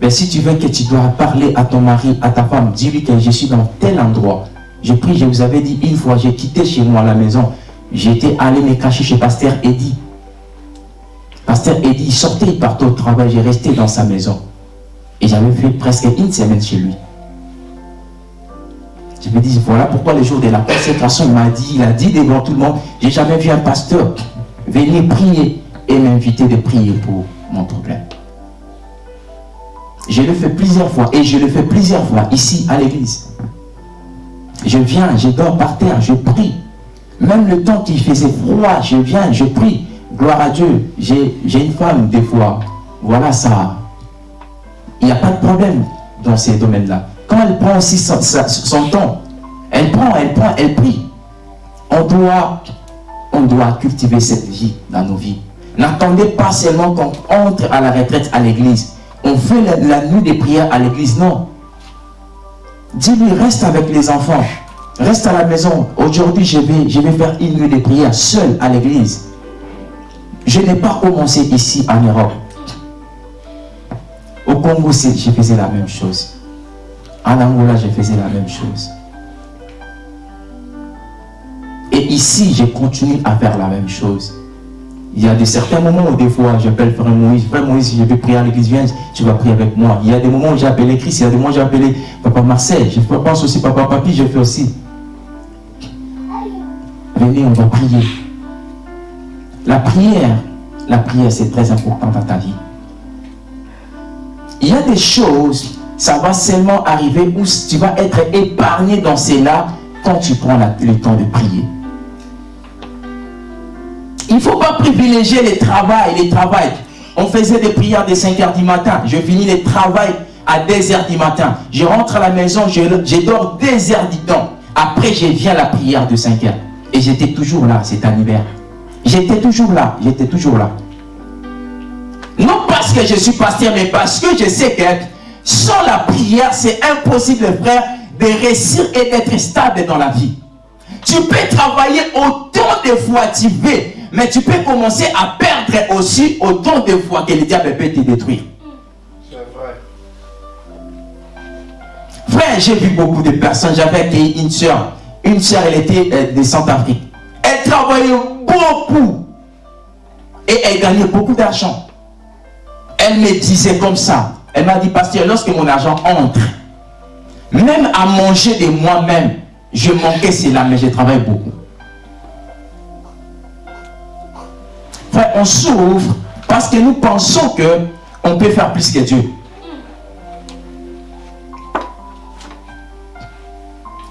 Mais si tu veux que tu dois parler à ton mari, à ta femme, dis-lui que je suis dans tel endroit. Je prie, je vous avais dit une fois, j'ai quitté chez moi la maison. J'étais allé me cacher chez Pasteur Eddy. Pasteur Eddy sortait, il partait au travail, j'ai resté dans sa maison. Et j'avais fait presque une semaine chez lui. Je me dis, voilà pourquoi le jour de la consécration, il m'a dit, il a dit devant tout le monde, j'ai jamais vu un pasteur venir prier et m'inviter de prier pour mon problème. Je le fais plusieurs fois et je le fais plusieurs fois ici à l'église. Je viens, je dors par terre, je prie. Même le temps qu'il faisait froid, je viens, je prie. Gloire à Dieu. J'ai une femme des fois. Voilà ça. Il n'y a pas de problème dans ces domaines-là. Quand elle prend aussi son, temps, elle prend, elle prend, elle prie. On doit, on doit cultiver cette vie dans nos vies. N'attendez pas seulement qu'on entre à la retraite à l'église. On fait la nuit des prières à l'église. Non. Dis-lui, reste avec les enfants. Reste à la maison. Aujourd'hui, je vais, je vais faire une nuit de prière seul à l'église. Je n'ai pas commencé ici en Europe. Au Congo, je faisais la même chose. En Angola, je faisais la même chose. Et ici, je continue à faire la même chose. Il y a des certains moments où des fois j'appelle Frère Moïse, Frère Moïse, je vais prier à l'église, viens, tu vas prier avec moi. Il y a des moments où j'ai appelé Christ, il y a des moments où j'ai appelé Papa Marcel, je pense aussi Papa Papi, je fais aussi. Venez, on va prier. La prière, la prière c'est très important dans ta vie. Il y a des choses, ça va seulement arriver où tu vas être épargné dans cela quand tu prends le temps de prier. Il ne faut pas privilégier les travail, les travail. On faisait des prières de 5 h du matin. Je finis les travail à 2 h du matin. Je rentre à la maison, je, dors 2 heures du temps. Après, je viens à la prière de 5 heures. Et j'étais toujours là cet hiver. J'étais toujours là, j'étais toujours là. Non parce que je suis pasteur, mais parce que je sais que sans la prière, c'est impossible, frère, de réussir et d'être stable dans la vie. Tu peux travailler autant de fois tu veux, mais tu peux commencer à perdre aussi autant de fois que le diable peut te détruire. C'est vrai. Frère, j'ai vu beaucoup de personnes. J'avais une soeur. Une soeur, elle était euh, de Centrafrique. Elle travaillait beaucoup. Et elle gagnait beaucoup d'argent. Elle me disait comme ça. Elle m'a dit, pasteur, lorsque mon argent entre, même à manger de moi-même, je manquais cela, mais je travaille beaucoup. Frère, on s'ouvre parce que nous pensons que on peut faire plus que Dieu.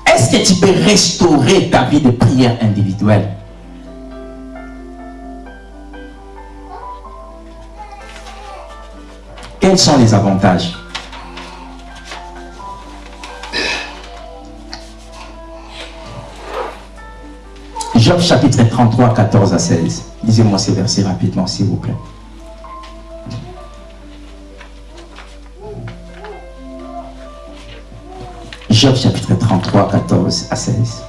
Est-ce que tu peux restaurer ta vie de prière individuelle? Quels sont les avantages? Job chapitre 33, 14 à 16. Lisez-moi ces versets rapidement, s'il vous plaît. Job chapitre 33, 14 à 16.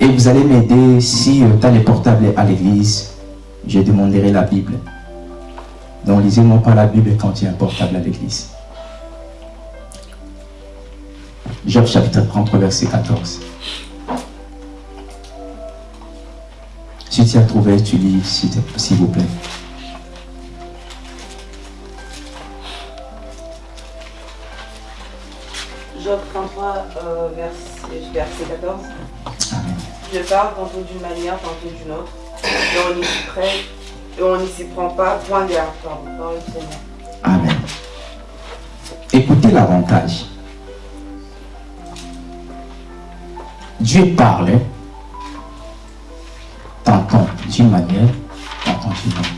Et vous allez m'aider si tu as les portables à l'église, je demanderai la Bible. Donc lisez-moi pas la Bible quand il y a un portable à l'église. Job chapitre 33, verset 14. Si tu as trouvé, tu lis, s'il vous plaît. Job 33, euh, verset, 14. Je parle tantôt d'une manière, tantôt d'une autre. Et on n'y s'y prend, et on n'y s'y prend pas, point d'air. Amen. Écoutez l'avantage. Dieu parle, t'entends d'une manière, t'entends d'une autre.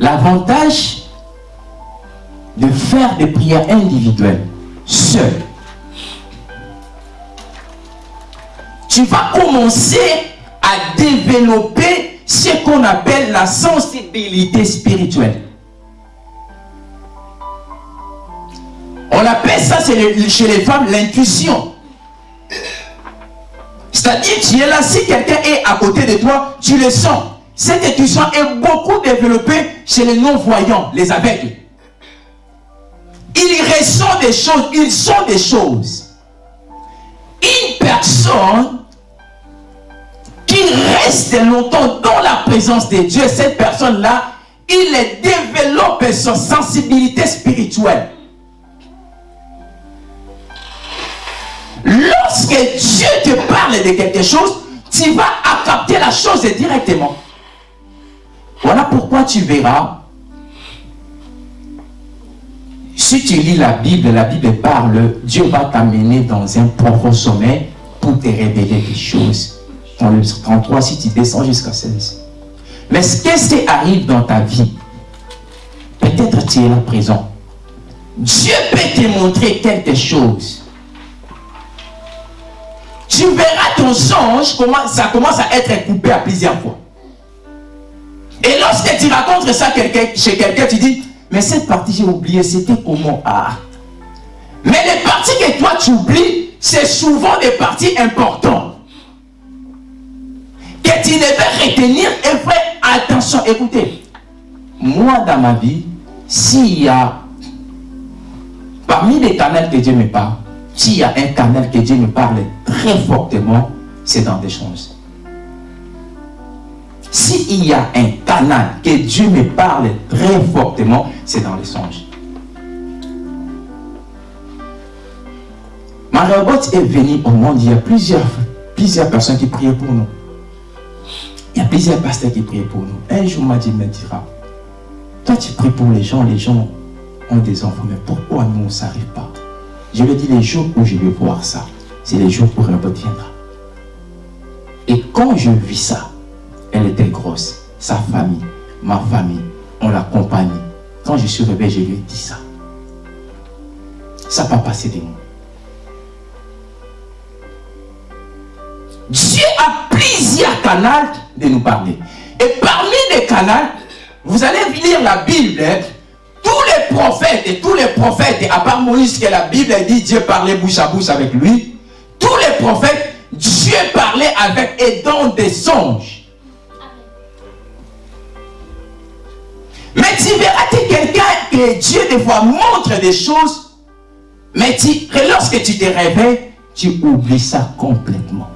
L'avantage de faire des prières individuelles, seul, tu vas commencer à développer ce qu'on appelle la sensibilité spirituelle. On appelle ça chez les femmes l'intuition. C'est-à-dire, tu es là, si quelqu'un est à côté de toi, tu le sens. Cette intuition est beaucoup développée chez les non-voyants, les aveugles. Ils ressentent des choses, ils sont des choses. Une personne qui reste longtemps dans la présence de Dieu, cette personne-là, il développe sa sensibilité spirituelle. Lorsque Dieu te parle de quelque chose, tu vas capter la chose directement. Voilà pourquoi tu verras, si tu lis la Bible, la Bible parle, Dieu va t'amener dans un profond sommet pour te révéler des choses. Dans le 33, si tu descends jusqu'à 16. Mais qu'est-ce qui arrive dans ta vie Peut-être tu es là présent. Dieu peut te montrer quelque chose. Tu verras ton songe, ça commence à être coupé à plusieurs fois. Et lorsque tu racontes ça chez quelqu'un, tu dis, mais cette partie, j'ai oublié, c'était comment? Ah. Mais les parties que toi tu oublies, c'est souvent des parties importantes. Que tu devais retenir et faire attention. Écoutez, moi dans ma vie, s'il y a, parmi les canaux que Dieu me parle, s'il y a un canal que Dieu me parle très fortement, c'est dans des choses. S'il y a un canal que Dieu me parle très fortement, c'est dans les songes. Marie-Robot est venue au monde, il y a plusieurs, plusieurs personnes qui priaient pour nous. Il y a plusieurs pasteurs qui priaient pour nous. Un jour, m'a dit, me dira, toi tu pries pour les gens, les gens ont des enfants, mais pourquoi nous, ça n'arrive pas? Je lui dit, les jours où je vais voir ça, c'est les jours où Robot viendra. Et quand je vis ça, elle était grosse. Sa famille, ma famille, on l'accompagne. Quand je suis réveillé, je lui ai dit ça. Ça n'a pas passé des mots. Dieu a plusieurs canaux de nous parler. Et parmi les canaux, vous allez lire la Bible, hein. Tous les prophètes et tous les prophètes, à part Moïse que la Bible dit Dieu parlait bouche à bouche avec lui, tous les prophètes, Dieu parlait avec et dans des songes. Mais tu verras que quelqu'un que Dieu des fois montre des choses, mais tu, lorsque tu te réveilles, tu oublies ça complètement.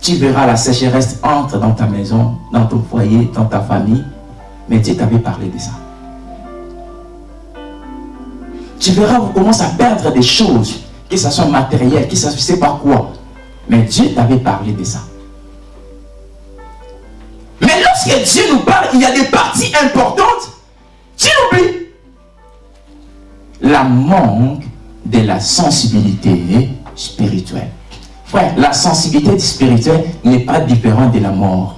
Tu verras la sécheresse entre dans ta maison, dans ton foyer, dans ta famille, mais Dieu t'avait parlé de ça. Tu verras, vous commencez à perdre des choses, que ce soit matériel, que ce soit, je sais pas quoi, mais Dieu t'avait parlé de ça. Mais lorsque Dieu nous parle, il y a des parties importantes, tu l'oublies. La manque de la sensibilité spirituelle. Frère, la sensibilité spirituelle n'est pas différente de la mort.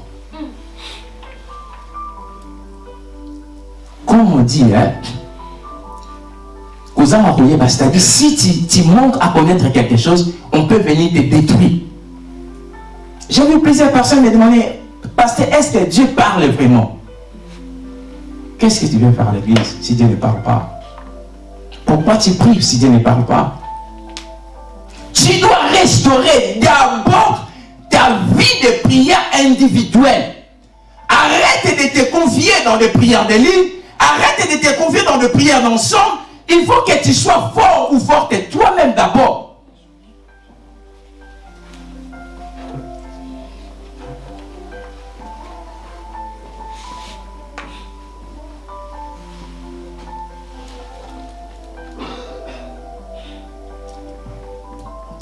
Comme on dit, hein, c'est-à-dire si tu, tu manques à connaître quelque chose, on peut venir te détruire. J'ai vu plusieurs personnes me demander, Pasteur, est-ce que Dieu parle vraiment? Qu'est-ce que tu viens faire à l'église si Dieu ne parle pas? Pourquoi tu pries si Dieu ne parle pas? Tu dois restaurer d'abord ta vie de prière individuelle. Arrête de te confier dans des prières de ligne. Arrête de te confier dans des prières d'ensemble. Il faut que tu sois fort ou forte toi-même d'abord.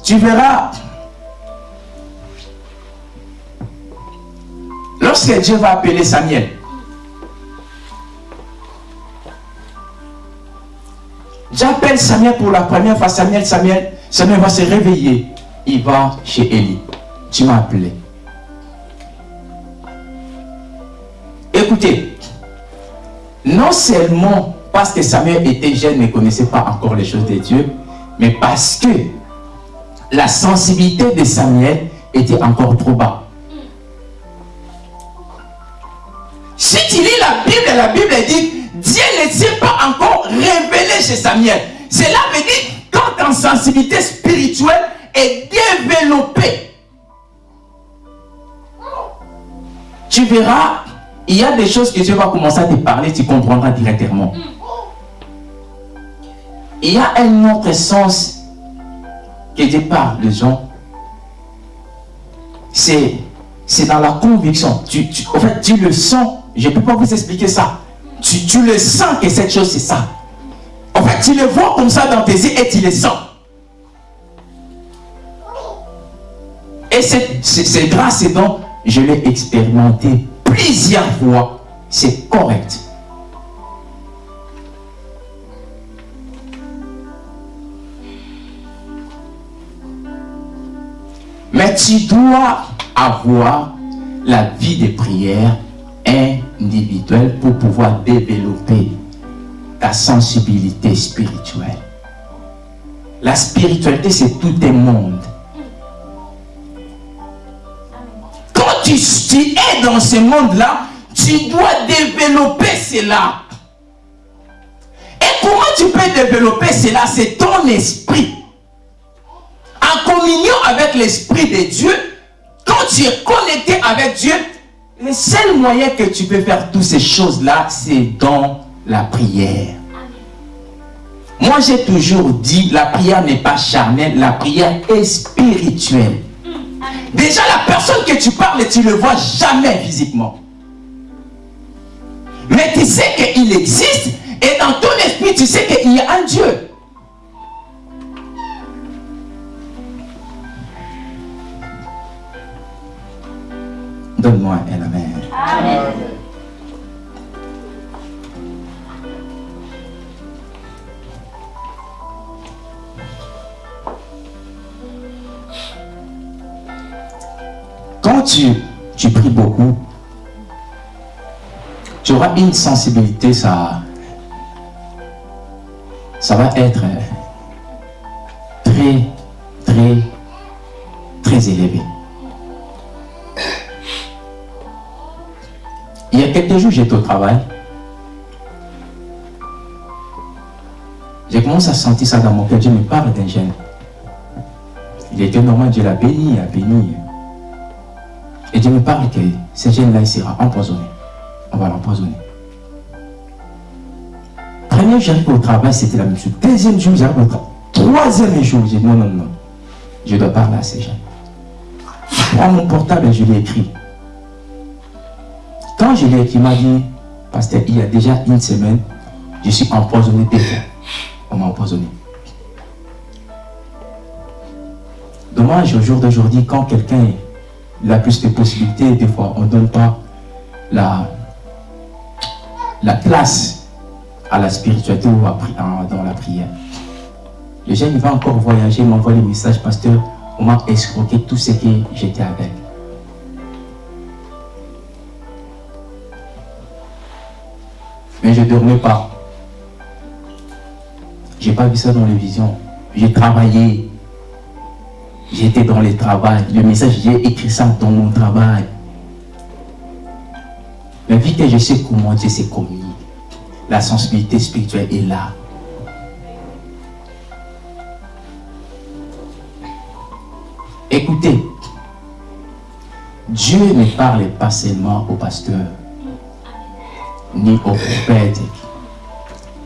Tu verras. Lorsque Dieu va appeler Samuel, Samuel pour la première fois. Samuel, Samuel, Samuel va se réveiller. Il va chez Élie. Tu m'as appelé. Écoutez, non seulement parce que Samuel était jeune, ne connaissait pas encore les choses de Dieu, mais parce que la sensibilité de Samuel était encore trop bas. Si tu lis la Bible, la Bible Samuel. Cela veut dire, quand ta sensibilité spirituelle est développée, tu verras, il y a des choses que Dieu va commencer à te parler, tu comprendras directement. Il y a un autre sens que Dieu parle de gens. C'est dans la conviction. Tu, en fait, tu le sens. Je ne peux pas vous expliquer ça. Tu, tu le sens que cette chose, c'est ça. En fait, tu le vois comme ça dans tes yeux et tu le sens. Et c'est grâce et donc, je l'ai expérimenté plusieurs fois. C'est correct. Mais tu dois avoir la vie de prière individuelle pour pouvoir développer ta sensibilité spirituelle. La spiritualité, c'est tout un monde. Quand tu, es dans ce monde-là, tu dois développer cela. Et comment tu peux développer cela? C'est ton esprit en communion avec l'Esprit de Dieu, quand tu es connecté avec Dieu, le seul moyen que tu peux faire toutes ces choses-là, c'est dans la prière. Moi, j'ai toujours dit, la prière n'est pas charnelle, la prière est spirituelle. Déjà, la personne que tu parles, tu ne le vois jamais physiquement. Mais tu sais qu'il existe et dans ton esprit, tu sais qu'il y a un Dieu. Donne-moi un Amen. Amen. Tu, tu pries beaucoup, tu auras une sensibilité, ça, ça va être très, très, très élevé. Il y a quelques jours, j'étais au travail. J'ai commencé à sentir ça dans mon cœur. Dieu me parle d'un jeune. Il était normal, Dieu l'a béni, a béni. Et Dieu me parle que ce jeune-là, il sera empoisonné. On va l'empoisonner. Premier jour, j'arrive au travail, c'était la même chose. Deuxième jour, j'arrive au travail. Troisième jour, j'ai dit non, non, non. Je dois parler à ces jeunes. Prends mon portable et je l'ai écrit. Quand je l'ai écrit, il m'a dit, pasteur, il y a déjà une semaine, je suis empoisonné fois. On m'a empoisonné. Dommage au jour d'aujourd'hui, quand quelqu'un a plus de possibilités, des fois on ne donne pas la, la place à la spiritualité ou dans la prière. Le jeune il va encore voyager, m'envoie les messages, pasteur, on m'a escroqué tout ce que j'étais avec. Mais je ne dormais pas. Je n'ai pas vu ça dans les visions. J'ai travaillé. J'étais dans le travail. Le message, j'ai écrit ça dans mon travail. Mais vu que je sais comment Dieu s'est commis, la sensibilité spirituelle est là. Écoutez, Dieu ne parle pas seulement au pasteur ni au prophète.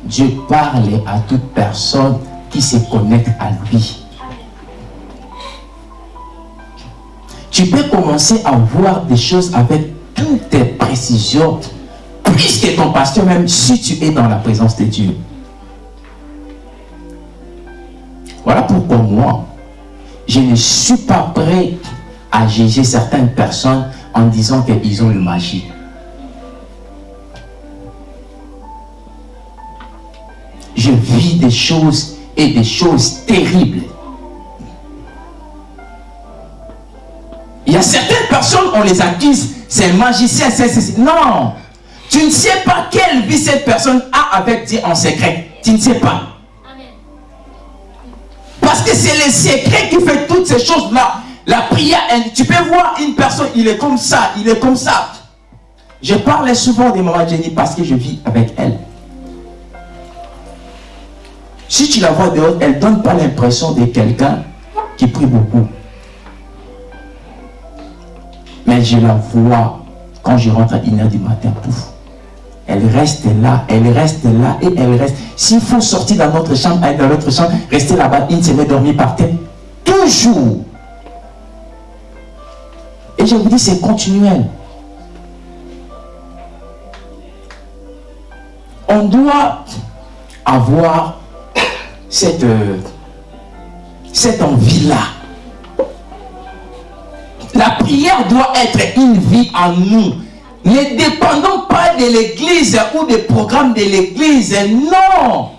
Dieu parle à toute personne qui se connecte à lui. Tu peux commencer à voir des choses avec toutes tes précisions, plus que ton pasteur même, si tu es dans la présence de Dieu. Voilà pourquoi moi, je ne suis pas prêt à juger certaines personnes en disant qu'ils ont une magie. je vis des choses et des choses terribles. Il y a certaines personnes, on les accuse, c'est un magicien, c'est... Non Tu ne sais pas quelle vie cette personne a avec Dieu en secret. Tu ne sais pas. Parce que c'est le secret qui fait toutes ces choses-là. La prière, tu peux voir une personne, il est comme ça, il est comme ça. Je parle souvent de Maman Jenny parce que je vis avec elle. Si tu la vois dehors, elle ne donne pas l'impression de quelqu'un qui prie beaucoup. Mais je la vois quand je rentre à 1h du matin, pouf. Elle reste là, elle reste là et elle reste. S'il faut sortir dans notre chambre, aller dans notre chambre, rester là-bas une semaine, dormir par terre. Toujours. Et je vous dis, c'est continuel. On doit avoir cette, euh, cette envie-là. La prière doit être une vie en nous. Ne dépendons pas de l'église ou des programmes de l'église. Non.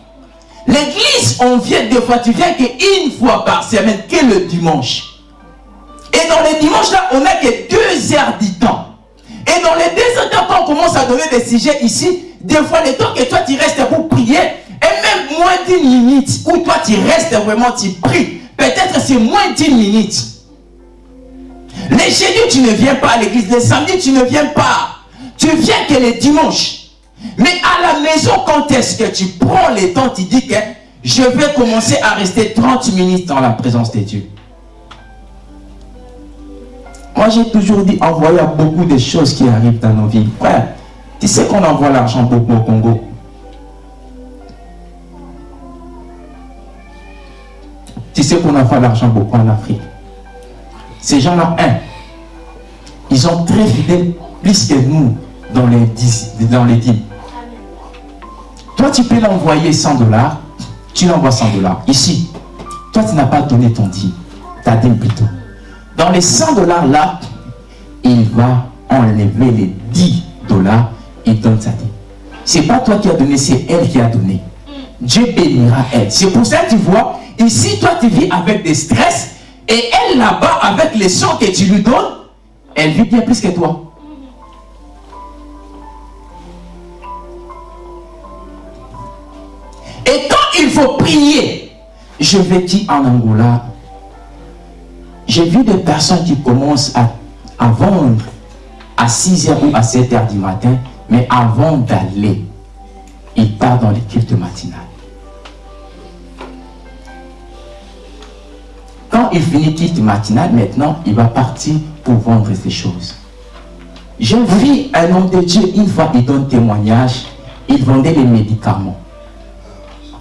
L'église, on vient des fois, tu viens qu'une fois par semaine, que le dimanche. Et dans les dimanches là, on n'a que deux heures du temps. Et dans les deux heures du temps, quand on commence à donner des sujets ici, des fois, le temps que toi tu restes pour prier, et même moins d'une minute, où toi tu restes vraiment, tu pries, peut-être c'est moins d'une minute. Les jeudis, tu ne viens pas à l'église. Les samedis, tu ne viens pas. Tu viens que les dimanches. Mais à la maison, quand est-ce que tu prends le temps, tu dis que je vais commencer à rester 30 minutes dans la présence de Dieu. Moi, j'ai toujours dit, envoyer beaucoup de choses qui arrivent dans nos vies. Frère, tu sais qu'on envoie l'argent beaucoup au Congo. Tu sais qu'on envoie l'argent beaucoup en Afrique. Ces gens-là, un, ils sont très fidèles plus que nous dans les, dans les dîmes. Toi, tu peux l'envoyer 100 dollars, tu l'envoies 100 dollars. Ici, toi, tu n'as pas donné ton dîme, ta dîme plutôt. Dans les 100 dollars là, il va enlever les 10 dollars et donne sa dîme. C'est pas toi qui as donné, c'est elle qui a donné. Dieu bénira elle. C'est pour ça que tu vois, ici, toi, tu vis avec des stress et elle, là-bas, avec les sons que tu lui donnes, elle vit bien plus que toi. Et quand il faut prier, je vais dire en Angola, j'ai vu des personnes qui commencent à, vendre à 6h ou à 7h du matin, mais avant d'aller, ils partent dans l'équipe de matinale. Quand il finit quitte matinale, maintenant, il va partir pour vendre ces choses. J'ai vu un homme de Dieu, une fois, il donne témoignage, il vendait des médicaments.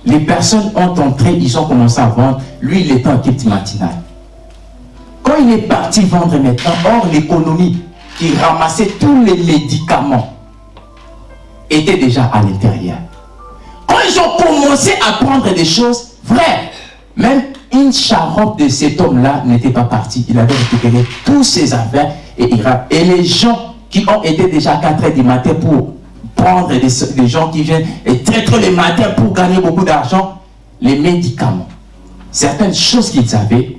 Les personnes ont entré, ils ont commencé à vendre. Lui, il était en quitte matinale. Quand il est parti vendre maintenant, hors l'économie, qui ramassait tous les médicaments, était déjà à l'intérieur. Quand ils ont commencé à prendre des choses, vraies, même une charotte de cet homme-là n'était pas partie. Il avait récupéré tous ses affaires et, les gens qui ont été déjà à 4 h du matin pour prendre des, gens qui viennent et traître les matins pour gagner beaucoup d'argent, les médicaments. Certaines choses qu'ils avaient,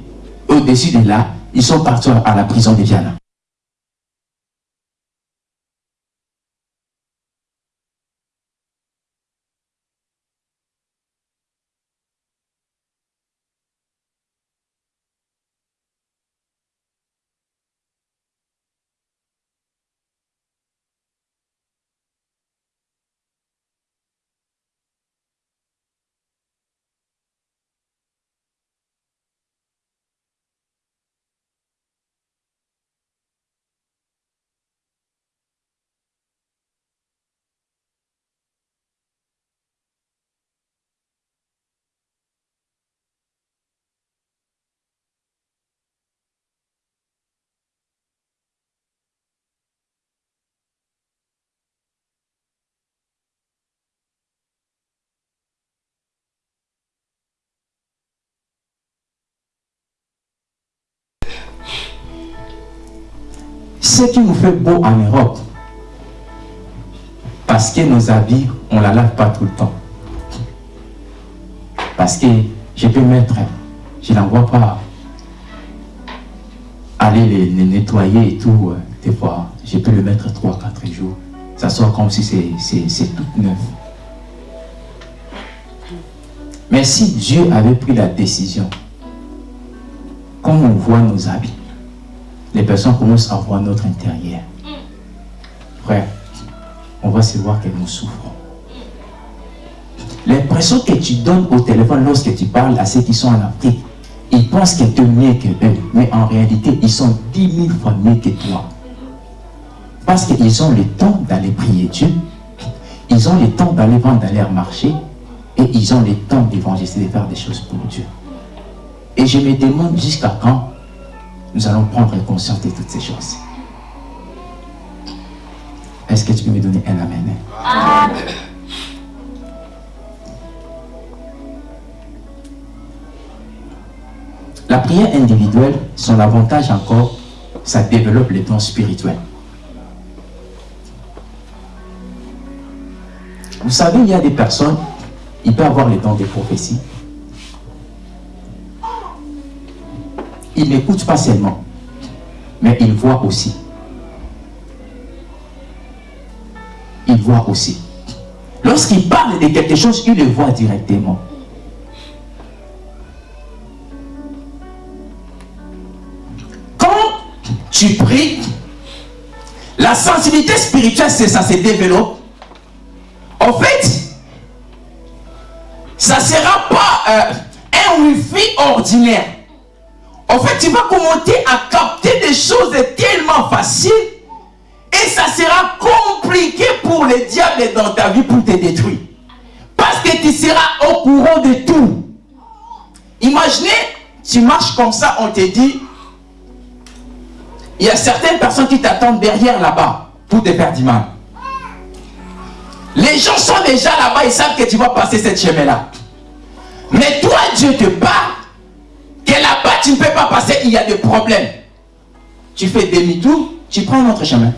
au-dessus de là, ils sont partis à la prison de Viana. Ce qui nous fait beau en Europe, parce que nos habits, on ne la lave pas tout le temps. Parce que je peux mettre, je n'envoie pas aller les, nettoyer et tout, euh, des fois, je peux le mettre 3-4 jours. Ça sort comme si c'est tout neuf. Mais si Dieu avait pris la décision, comme on voit nos habits, les personnes commencent à voir notre intérieur. Frère, on va se voir que nous souffrons. L'impression que tu donnes au téléphone lorsque tu parles à ceux qui sont en Afrique, ils pensent qu'ils sont mieux que eux. Mais en réalité, ils sont dix mille fois mieux que toi. Parce qu'ils ont le temps d'aller prier Dieu. Ils ont le temps d'aller vendre dans leur marché. Et ils ont le temps d'évangéliser, de faire des choses pour Dieu. Et je me demande jusqu'à quand nous allons prendre conscience de toutes ces choses. Est-ce que tu peux me donner un amen? amen. La prière individuelle, son avantage encore, ça développe les dons spirituels. Vous savez, il y a des personnes, ils peuvent avoir les dons des prophéties. Ils n'écoutent pas seulement, mais ils voient aussi. Ils voient aussi. Lorsqu'ils parlent de quelque chose, ils le voient directement. tu pries, la sensibilité spirituelle, c'est ça se développe. En fait, ça ne sera pas euh, un wifi ordinaire. En fait, tu vas commencer à capter des choses tellement faciles et ça sera compliqué pour le diable dans ta vie pour te détruire. Parce que tu seras au courant de tout. Imaginez, tu marches comme ça, on te dit, il y a certaines personnes qui t'attendent derrière là-bas pour te faire du mal. Les gens sont déjà là-bas, ils savent que tu vas passer cette chemin-là. Mais toi, Dieu te parle que là-bas, tu ne peux pas passer, il y a des problèmes. Tu fais demi-tour, tu prends un autre chemin.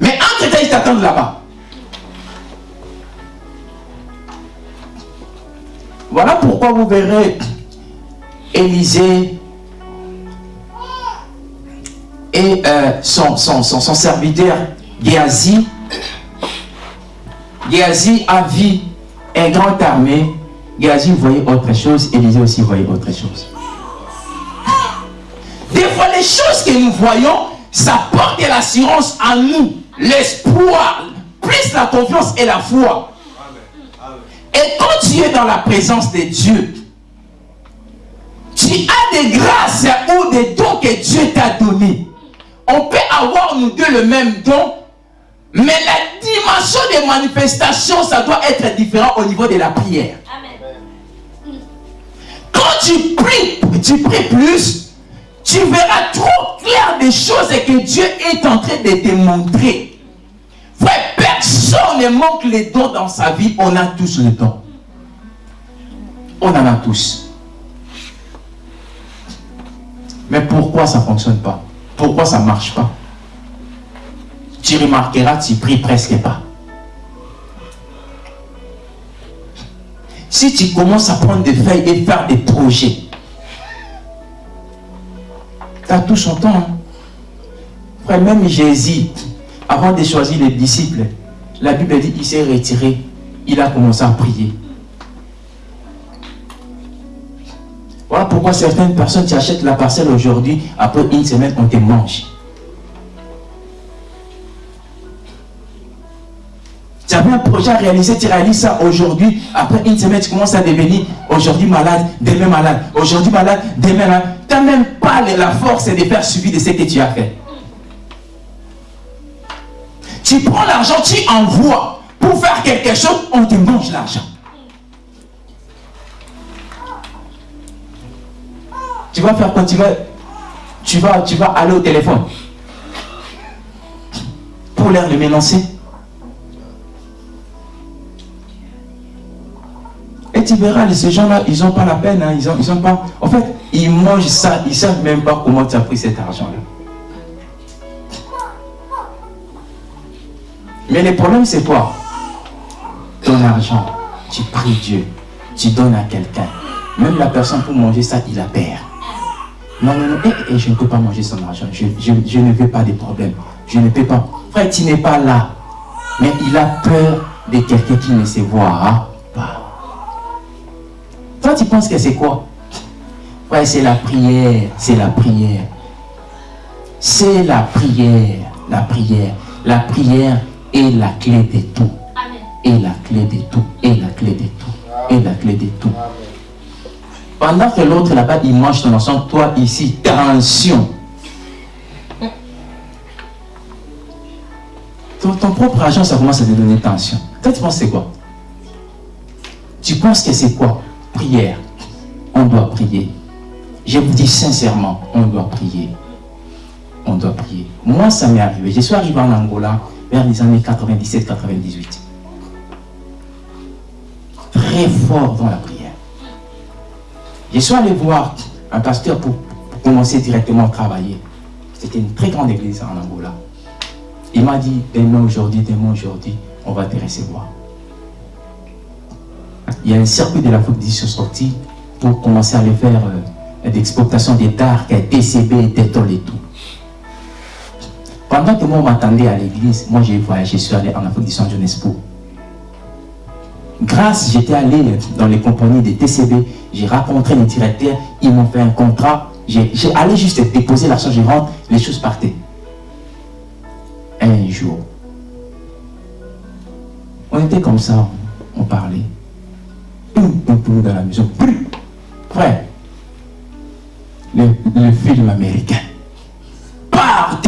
Mais entre-temps, ils t'attendent là-bas. Voilà pourquoi vous verrez Élisée et euh, son, serviteur Géasi. Géasi a vu un grand armée. Géasi voyait autre chose, Élisée aussi voyait autre chose. Que nous voyons, ça porte l'assurance en nous, l'espoir, plus la confiance et la foi. Et quand tu es dans la présence de Dieu, tu as des grâces ou des dons que Dieu t'a donnés. On peut avoir nous deux le même don, mais la dimension des manifestations, ça doit être différent au niveau de la prière. Quand tu pries, tu pries plus, tu verras trop clair des choses que Dieu est en train de te montrer. Frère, personne ne manque les dons dans sa vie. On a tous les dons. On en a tous. Mais pourquoi ça ne fonctionne pas? Pourquoi ça ne marche pas? Tu remarqueras, tu pries presque pas. Si tu commences à prendre des feuilles et faire des projets, tu as tout son temps. Hein. Frère, même Jésus, avant de choisir les disciples, la Bible dit qu'il s'est retiré. Il a commencé à prier. Voilà pourquoi certaines personnes, tu achètes la parcelle aujourd'hui, après une semaine, on te mange. Tu avais un projet à réaliser, tu réalises ça aujourd'hui, après une semaine, tu commences à devenir aujourd'hui malade, demain malade, aujourd'hui malade, demain malade. Tu n'as même pas la force de faire suivi de ce que tu as fait. Tu prends l'argent, tu envoies pour faire quelque chose, on te mange l'argent. tu vas faire quoi? Tu vas, tu vas, tu vas aller au téléphone pour leur le mélancer. Et tu verras, ces gens-là, ils n'ont pas la peine, hein, ils ont, ils ont pas... En fait, ils mangent ça, ils ne savent même pas comment tu as pris cet argent-là. Mais le problème, c'est quoi? Ton argent, tu pries Dieu, tu donnes à quelqu'un. Même la personne pour manger ça, il la perd. Non, non, non, et, eh, eh, je ne peux pas manger son argent. Je, ne veux pas de problème. Je ne peux pas. Frère, tu n'es pas là. Mais il a peur de quelqu'un qui ne voit pas. Toi, tu penses que c'est quoi? Frère, c'est la prière. C'est la prière. C'est la prière. La prière. La prière est la clé de tout. Et la clé de tout. Et la clé de tout. Et la clé de tout. Pendant que l'autre là-bas, il mange ton ensemble, toi ici, tension. Ton, ton, propre argent, ça commence à te donner tension. Toi, tu penses c'est quoi? Tu penses que c'est quoi? Prière. On doit prier. Je vous dis sincèrement, on doit prier. On doit prier. Moi, ça m'est arrivé. Je suis arrivé en Angola vers les années 97-98. Très fort dans la prière. Je suis allé voir un pasteur pour, commencer directement à travailler. C'était une très grande église en Angola. Il m'a dit, demain aujourd'hui, demain aujourd'hui, on va te recevoir. Il y a un circuit de la sont sorti pour commencer à aller faire euh, d'exportation des dards, TCB, Détol et tout. Pendant que moi, on m'attendait à l'église, moi j'ai voyagé, je suis allé en Afrique du Sud Jeunesse pour. Grâce, j'étais allé dans les compagnies des TCB, j'ai rencontré les directeurs, ils m'ont fait un contrat, j'ai allé juste déposer l'argent, je rentre, les choses partaient. Un jour, on était comme ça, on parlait. Dans la maison. Frère, le, film américain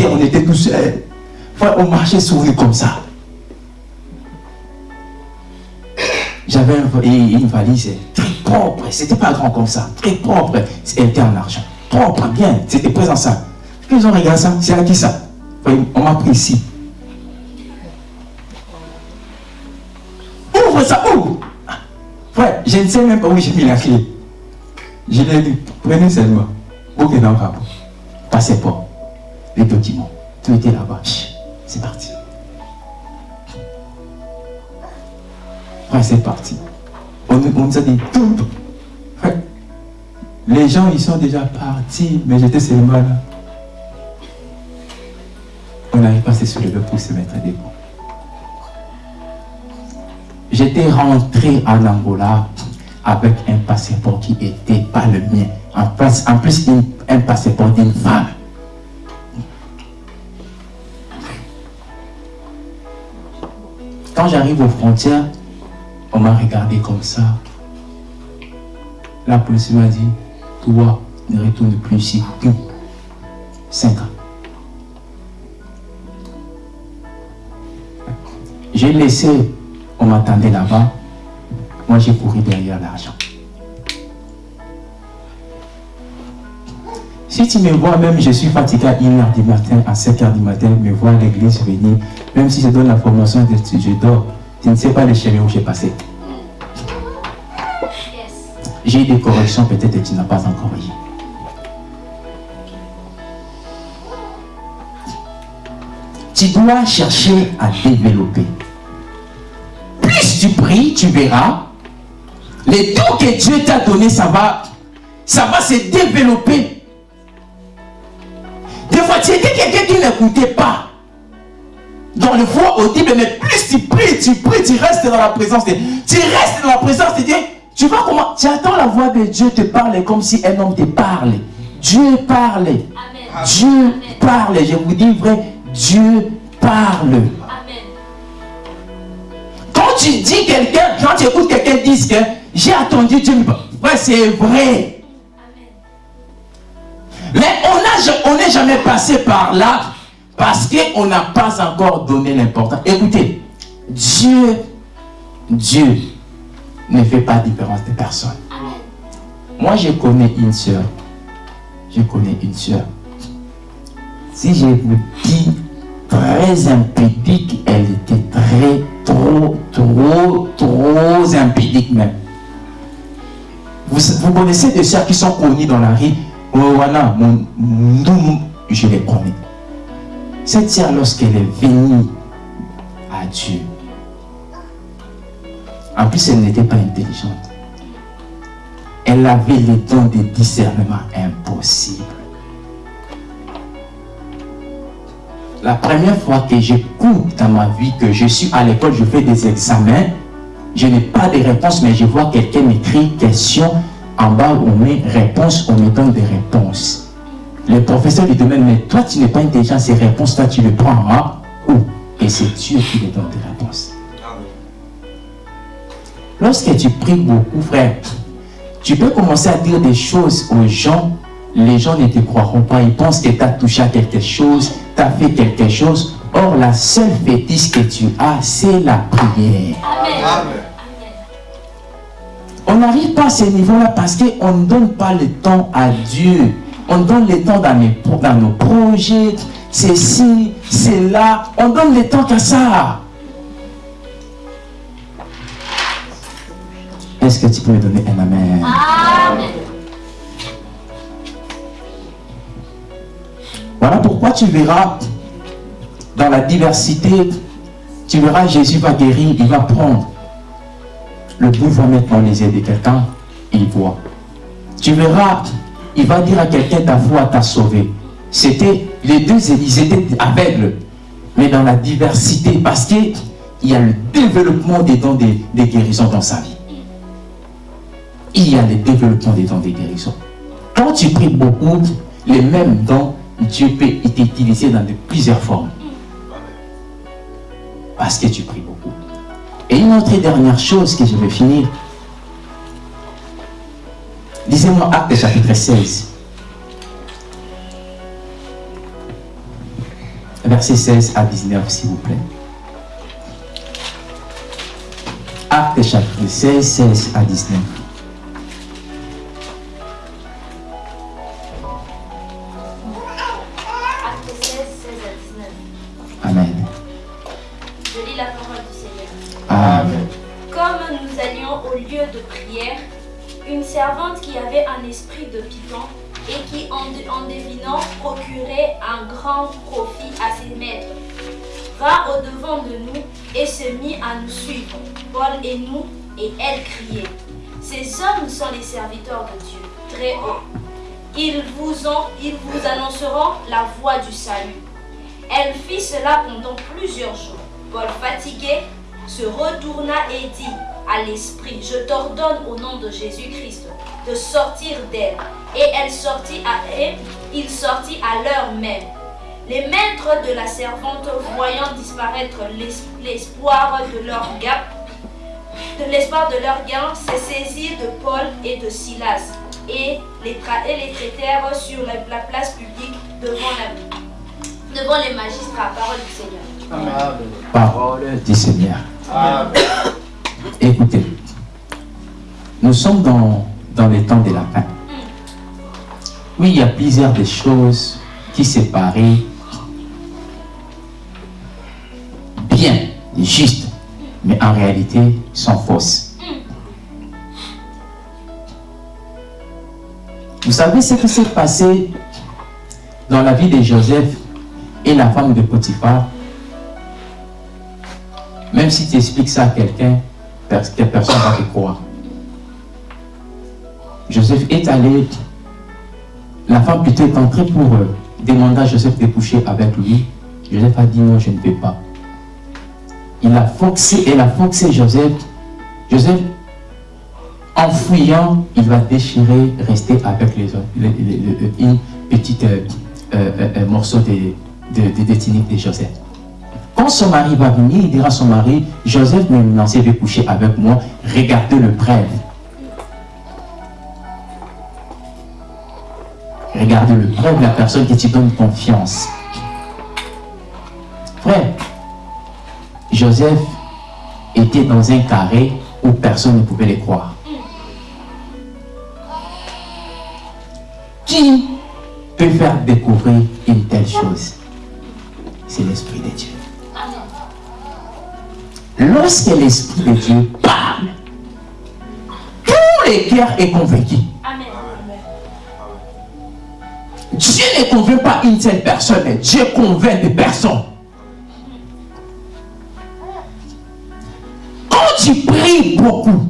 on était tous seuls. on marchait lui comme ça. J'avais une valise très propre, c'était pas grand comme ça, très propre, elle était en argent. Propre, bien, c'était présent ça. Ils ont regardé ça, c'est à qui ça? On m'a pris ici. Je ne sais même pas où j'ai mis la clé. Je l'ai dit, prenez seulement. Passez pas les documents. Tout était là-bas. C'est parti. Ouais, c'est parti. On, nous a dit tout. Les gens, ils sont déjà partis, mais j'étais seulement là. On n'arrive pas à se soulever pour se mettre debout. J'étais rentré en Angola avec un passeport qui n'était pas le mien. En plus, un passeport d'une femme. Quand j'arrive aux frontières, on m'a regardé comme ça. La police m'a dit, toi, ne retourne plus ici. Cinq ans. J'ai laissé, on m'attendait là-bas. Moi, j'ai couru derrière l'argent. Si tu me vois, même je suis fatigué à 1h du matin, à 7h du matin, me voir l'église venir, même si je donne la formation, je dors, tu ne sais pas les chemins où j'ai passé. J'ai eu des corrections, peut-être que tu n'as pas encore eu. Tu dois chercher à développer. Tu verras, les dons que Dieu t'a donné, ça va, ça va se développer tu étais quelqu'un qui n'écoutait pas. Dans le foi audible, mais plus tu pries, tu pries, tu restes dans la présence de Dieu. Tu restes dans la présence de Dieu. Tu vois comment Tu attends la voix de Dieu te parler comme si un homme te parlait. Dieu parle. Dieu parle. Je vous dis vrai, Dieu parle. Tu dis quelqu'un, quand tu écoutes quelqu'un dire que j'ai attendu Dieu, ouais, c'est vrai. Mais on n'est jamais passé par là parce qu'on n'a pas encore donné l'importance. Écoutez, Dieu, Dieu ne fait pas différence de personne. Moi, je connais une soeur. Je connais une soeur. Si je vous dis très impudique, elle était très, trop, trop, trop impudique même. Vous, connaissez des soeurs qui sont connues dans la rue voilà, je les connais. Cette sœur, lorsqu'elle est venue à Dieu, en plus, elle n'était pas intelligente. Elle avait les dons de discernement impossibles. La première fois que j'écoute dans ma vie que je suis à l'école, je fais des examens, je n'ai pas de réponse, mais je vois quelqu'un m'écrit question en bas, on met réponse, on me donne des réponses. Le professeur lui demande, mais toi, tu n'es pas intelligent, ces réponses, toi, tu les prends en où? Et c'est Dieu qui lui donne des réponses. Lorsque tu pries beaucoup, frère, Tu peux commencer à dire des choses aux gens, les gens ne te croiront pas, ils pensent que tu as touché à quelque chose, as fait quelque chose. Or, la seule fétiche que tu as, c'est la prière. Amen. On n'arrive pas à ce niveau-là parce qu'on ne donne pas le temps à Dieu. On donne le temps dans, mes- dans nos projets, c'est ci, c'est là. On donne le temps qu'à ça. Est-ce que tu peux me donner un amen? Amen. Voilà pourquoi tu verras dans la diversité, tu verras Jésus va guérir, il va prendre. Le bout va mettre dans les yeux de quelqu'un, il voit. Tu verras, il va dire à quelqu'un ta foi t'a sauvé. C'était, les deux ils étaient aveugles, mais dans la diversité, parce qu'il y a le développement des dons des, des guérisons dans sa vie. Il y a le développement des dons des guérisons. Quand tu pries beaucoup, les mêmes dons, Dieu peut t'utiliser dans de plusieurs formes. Parce que tu pries beaucoup. Et une autre dernière chose que je vais finir. Lisez-moi Actes chapitre 16. Verset 16 à 19, s'il vous plaît. Actes chapitre 16, 16 à 19. Servante qui avait un esprit de python et qui, en, devinant, procurait un grand profit à ses maîtres, vint au-devant de nous et se mit à nous suivre, Paul et nous, et elle criait. Ces hommes sont les serviteurs de Dieu, très haut. Ils vous, ont, ils vous annonceront la voie du salut. Elle fit cela pendant plusieurs jours. Paul, fatigué, se retourna et dit à l'esprit, je t'ordonne au nom de Jésus-Christ de sortir d'elle. Et elle sortit à et il sortit à l'heure même. Les maîtres de la servante, voyant disparaître l'es- l'espoir de leur gain, de l'espoir de leur gain, se saisirent de Paul et de Silas et les, tra- et les traitèrent sur la, la place publique devant, la, devant les magistrats. Parole du Seigneur. Parole du Seigneur. Amen. Écoutez, nous sommes dans, dans les temps de la fin. Oui, il y a plusieurs des choses qui séparaient bien, juste, mais en réalité sont fausses. Vous savez ce qui s'est passé dans la vie de Joseph et la femme de Potiphar? Même si tu expliques ça à quelqu'un, personne ne va te croire. Joseph est allé, la femme plutôt est entrée pour euh, demander à Joseph de coucher avec lui. Joseph a dit non, je ne peux pas. Il a forcé, elle a forcé Joseph. Joseph, en fouillant, il va déchirer, rester avec les autres, les- les- les- une petite euh, euh, euh, euh, morceau de, de, de Joseph. Quand son mari va venir, il dira à son mari, Joseph m'a lancé de coucher avec moi, regardez le prêtre. Regardez le prêtre, la personne qui te donne confiance. Frère, Joseph était dans un carré où personne ne pouvait le croire. Qui peut faire découvrir une telle chose? C'est l'Esprit de Dieu. Lorsque l'Esprit de Dieu parle, tout le cœur est convaincu. Amen. Dieu ne convainc pas une seule personne, mais Dieu convainc des personnes. Quand tu pries beaucoup,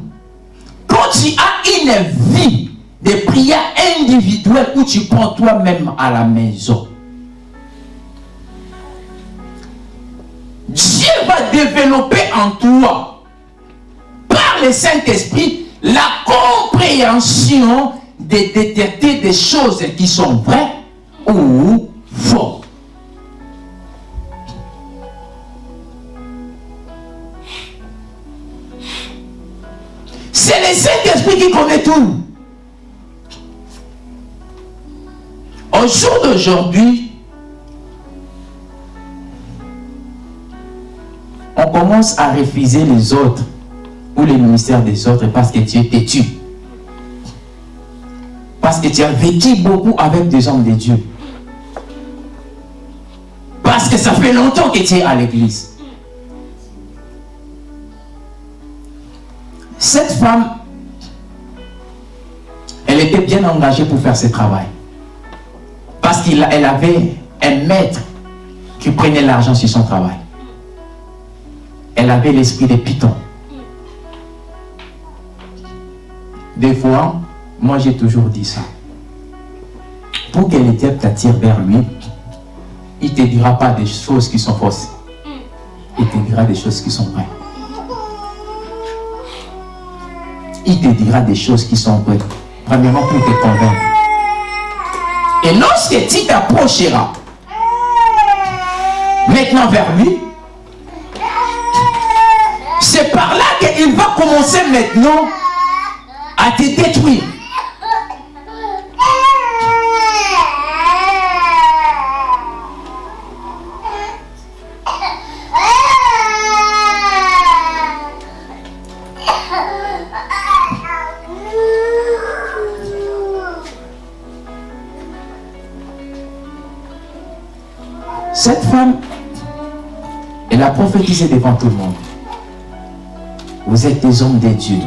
quand tu as une vie de prière individuelle où tu prends toi-même à la maison, Dieu va développer en toi, par le Saint-Esprit, la compréhension de détecter des choses qui sont vraies ou faux. C'est le Saint-Esprit qui connaît tout. Au jour d'aujourd'hui, on commence à refuser les autres ou les ministères des autres parce que tu es têtu. Parce que tu as vécu beaucoup avec des hommes de Dieu. Parce que ça fait longtemps que tu es à l'église. Cette femme, elle était bien engagée pour faire ce travail. Parce qu'elle avait un maître qui prenait l'argent sur son travail. Elle avait l'esprit de Python. Des fois, moi j'ai toujours dit ça. Pour que les diable t'attire vers lui, il ne te dira pas des choses qui sont fausses. Il te dira des choses qui sont vraies. Il te dira des choses qui sont vraies. Premièrement pour te convaincre. Et lorsque tu t'approcheras maintenant vers lui, c'est par là qu'il va commencer maintenant à te détruire. Cette femme, elle a prophétisé devant tout le monde. Vous êtes des hommes de Dieu.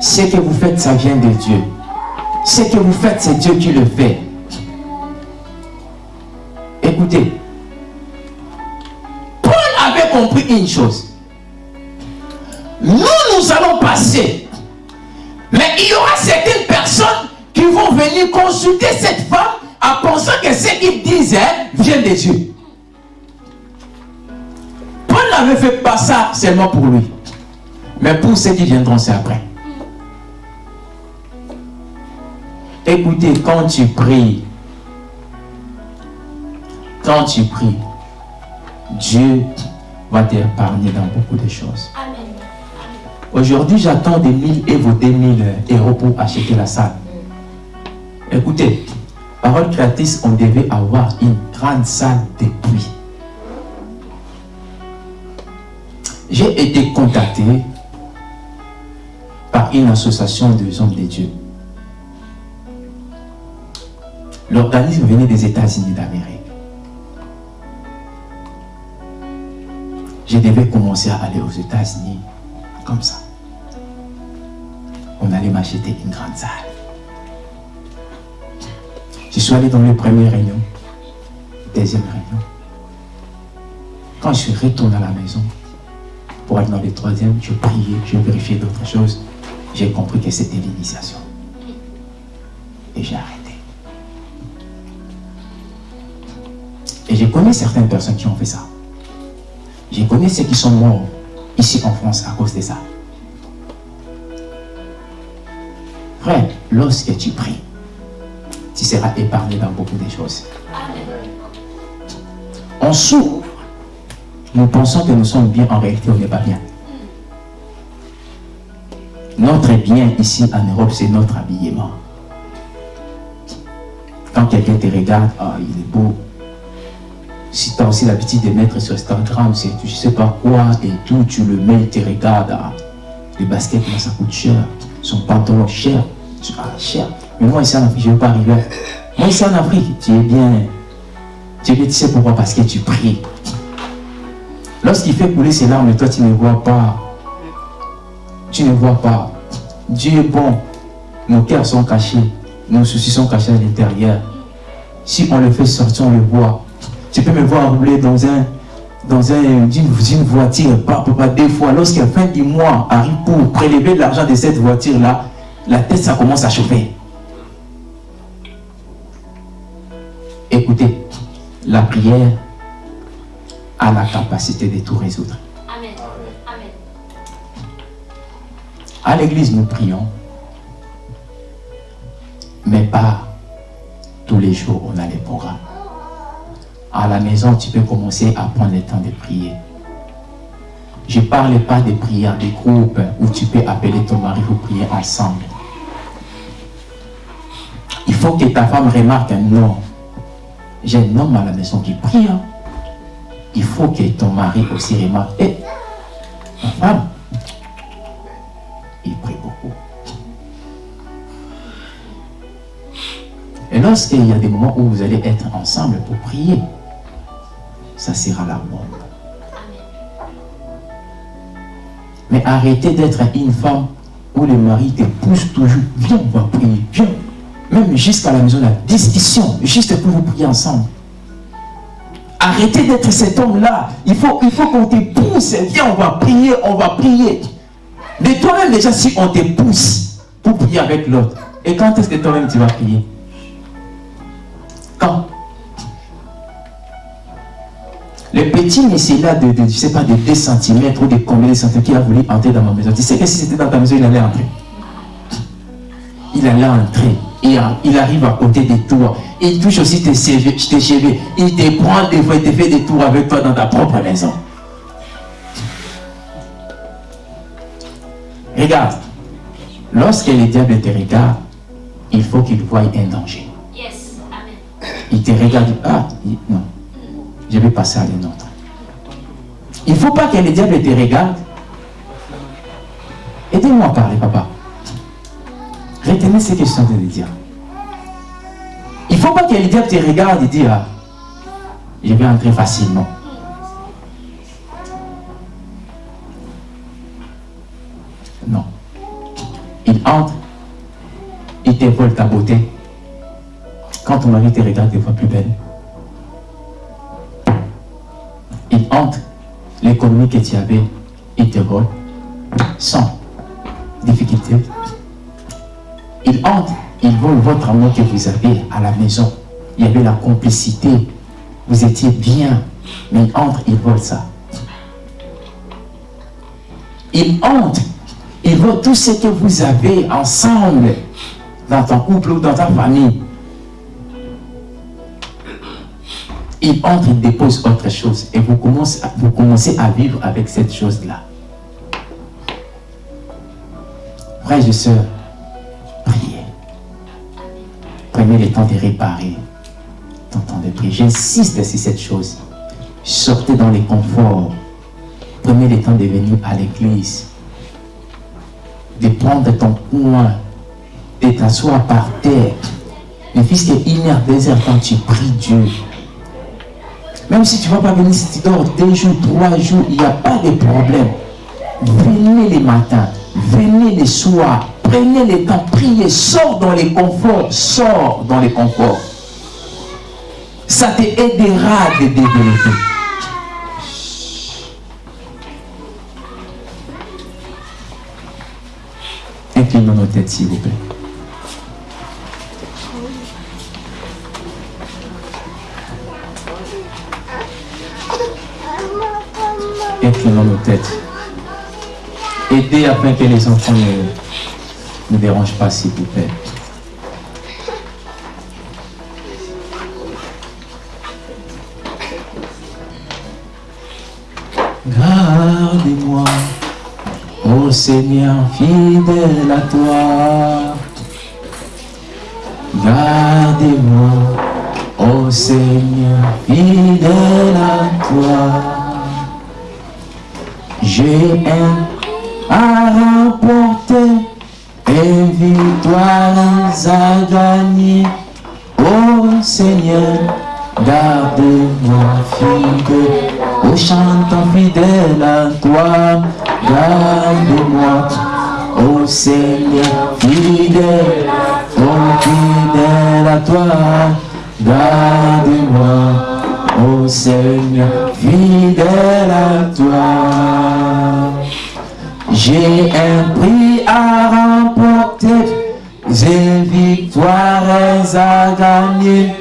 Ce que vous faites, ça vient de Dieu. Ce que vous faites, c'est Dieu qui le fait. Écoutez, Paul avait compris une chose. Nous, nous allons passer. Mais il y aura certaines personnes qui vont venir consulter cette femme en pensant que ce qu'ils disent vient de Dieu. Paul n'avait fait pas ça seulement pour lui. Mais pour ceux qui viendront, c'est après. Écoutez, quand tu pries, quand tu pries, Dieu va t'épargner dans beaucoup de choses. Aujourd'hui, j'attends des 1000 et vos 2000 euros pour acheter la salle. Écoutez, parole créatrice, on devait avoir une grande salle de pluie. J'ai été contacté une association de hommes de Dieu. L'organisme venait des États-Unis d'Amérique. Je devais commencer à aller aux États-Unis comme ça. On allait m'acheter une grande salle. Je suis allé dans les premières réunions, deuxième réunion. Quand je suis retourné à la maison, pour aller dans les troisième, je priais, je vérifiais d'autres choses. J'ai compris que c'était l'initiation. Et j'ai arrêté. Et je connais certaines personnes qui ont fait ça. Je connais ceux qui sont morts ici en France à cause de ça. Frère, lorsque tu pries, tu seras épargné dans beaucoup de choses. On s'ouvre. Nous pensons que nous sommes bien, en réalité, on n'est pas bien. Notre bien ici en Europe, c'est notre habillement. Quand quelqu'un te regarde, ah, il est beau. Si tu as aussi l'habitude de mettre sur Instagram, c'est tu sais pas quoi et tout, tu le mets, il te regarde. Ah, le basket, ça coûte cher. Son pantalon, cher. Ah, cher. Mais moi, ici en Afrique, je ne veux pas arriver. Moi, ici en Afrique, tu es bien. Tu es bien, tu sais pourquoi? Parce que tu pries. Lorsqu'il fait couler ses larmes, toi, tu ne vois pas. Tu ne vois pas. Dieu est bon. Nos cœurs sont cachés. Nos soucis sont cachés à l'intérieur. Si on le fait sortir, on le voit. Tu peux me voir rouler dans un dans un, une, voiture, pas, pas, deux fois. Lorsqu'à fin du mois arrive pour prélever l'argent de cette voiture-là, la tête, ça commence à chauffer. Écoutez, la prière a la capacité de tout résoudre. À l'église, nous prions, mais pas tous les jours, on a les programmes. À la maison, tu peux commencer à prendre le temps de prier. Je ne parle pas de prières de groupe où tu peux appeler ton mari pour prier ensemble. Il faut que ta femme remarque, non, j'ai un homme à la maison qui prie. Hein. Il faut que ton mari aussi remarque. Et ma femme, il prie beaucoup. Et lorsqu'il y a des moments où vous allez être ensemble pour prier, ça sera la bombe. Mais arrêtez d'être une femme où le mari te pousse toujours. Viens, on va prier. Viens. Même jusqu'à la maison, la discussion, juste pour vous prier ensemble. Arrêtez d'être cet homme-là. Il faut, il faut qu'on te pousse. Viens, on va prier, on va prier. Mais toi-même, déjà, si on te pousse pour prier avec l'autre, et quand est-ce que toi-même tu vas prier? Quand? Le petit monsieur là de, je sais pas, de 2 cm ou de combien de centimètres qui a voulu entrer dans ma maison. Tu sais que si c'était dans ta maison, il allait entrer. Il allait entrer. Et il arrive à côté de toi. Il touche aussi tes cheveux. Tes cheveux. Il te prend des fois, il te fait des tours avec toi dans ta propre maison. Regarde. Lorsque le diable te regarde, il faut qu'il voie un danger. Yes. Amen. Il te regarde. Ah, non je vais passer à une autre. Il ne faut pas que le diable te regarde. Aidez-moi à parler, papa. Retenez ce que je suis en train de dire. Il ne faut pas que le diable te regarde et dise, ah, je vais entrer facilement. Il te vole ta beauté. Quand ton mari te regarde, te voit plus belle il entre l'économie que tu avais, il te vole sans difficulté. Il entre, il vole votre amour que vous avez à la maison. Il y avait la complicité. Vous étiez bien. Mais il entre, il vole ça. Il entre, il vole tout ce que vous avez ensemble dans ton couple ou dans ta famille. il entre, il dépose autre chose. Et vous commencez, à, vous commencez à vivre avec cette chose-là. Frères et sœurs, priez. Prenez le temps de réparer ton temps de prier. J'insiste sur cette chose. Sortez dans les conforts. Prenez le temps de venir à l'église. De prendre ton coin. De t'asseoir par terre. Mais puisque il y a des quand tu pries Dieu, même si tu ne vas pas venir, si tu dors deux jours, trois jours, il n'y a pas de problème. Venez les matins, venez les soirs, prenez le temps, priez, sors dans les conforts, sors dans les conforts. Ça te aidera de développer. Inclinons nos têtes, s'il vous plaît. Inclinons nos têtes. Aidez afin que les enfants ne, ne dérangent pas, s'il vous plaît. Gardez-moi, ô Seigneur, fidèle à toi. Gardez-moi, ô Seigneur, fidèle à toi. J'ai un à remporter et victoire à gagner. Oh Seigneur, garde-moi fidèle, oh chantant fidèle à toi, garde-moi. Oh Seigneur, fidèle, fidèle à toi, garde-moi. Ô Seigneur, fidèle à toi. J'ai un prix à remporter, j'ai victoires à gagner.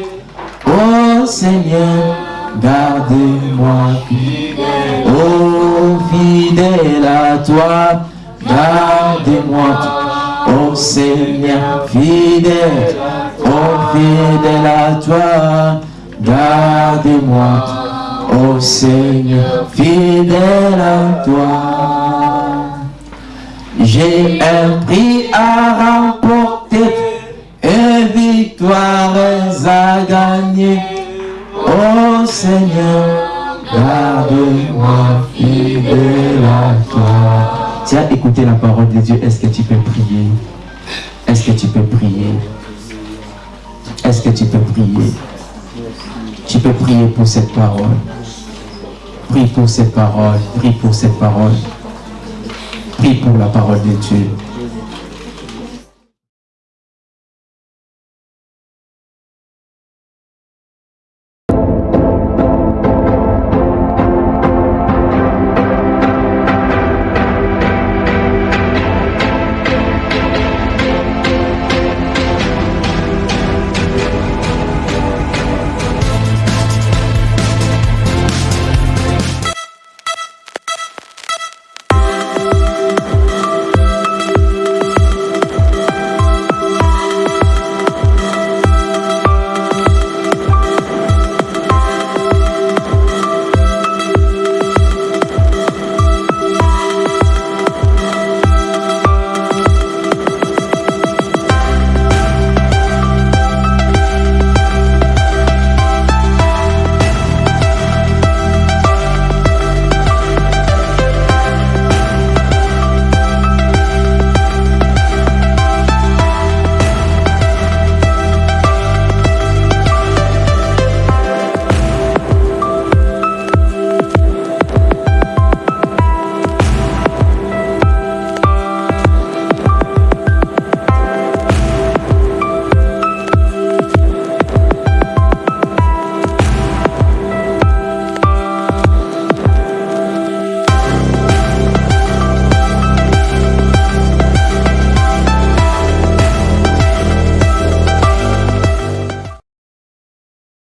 Ô Seigneur, gardez-moi fidèle. Oh fidèle à toi, gardez-moi. Ô Seigneur, fidèle, oh fidèle à toi. Gardez-moi, ô Seigneur, fidèle à toi. J'ai un prix à remporter et victoire à gagner. Oh Seigneur, garde-moi fidèle à toi. Tu as écouté la parole de Dieu, est-ce que tu peux prier? Est-ce que tu peux prier? Est-ce que tu peux prier? Tu peux prier pour cette parole. Prie pour cette parole, prie pour cette parole. Prie pour la parole de Dieu.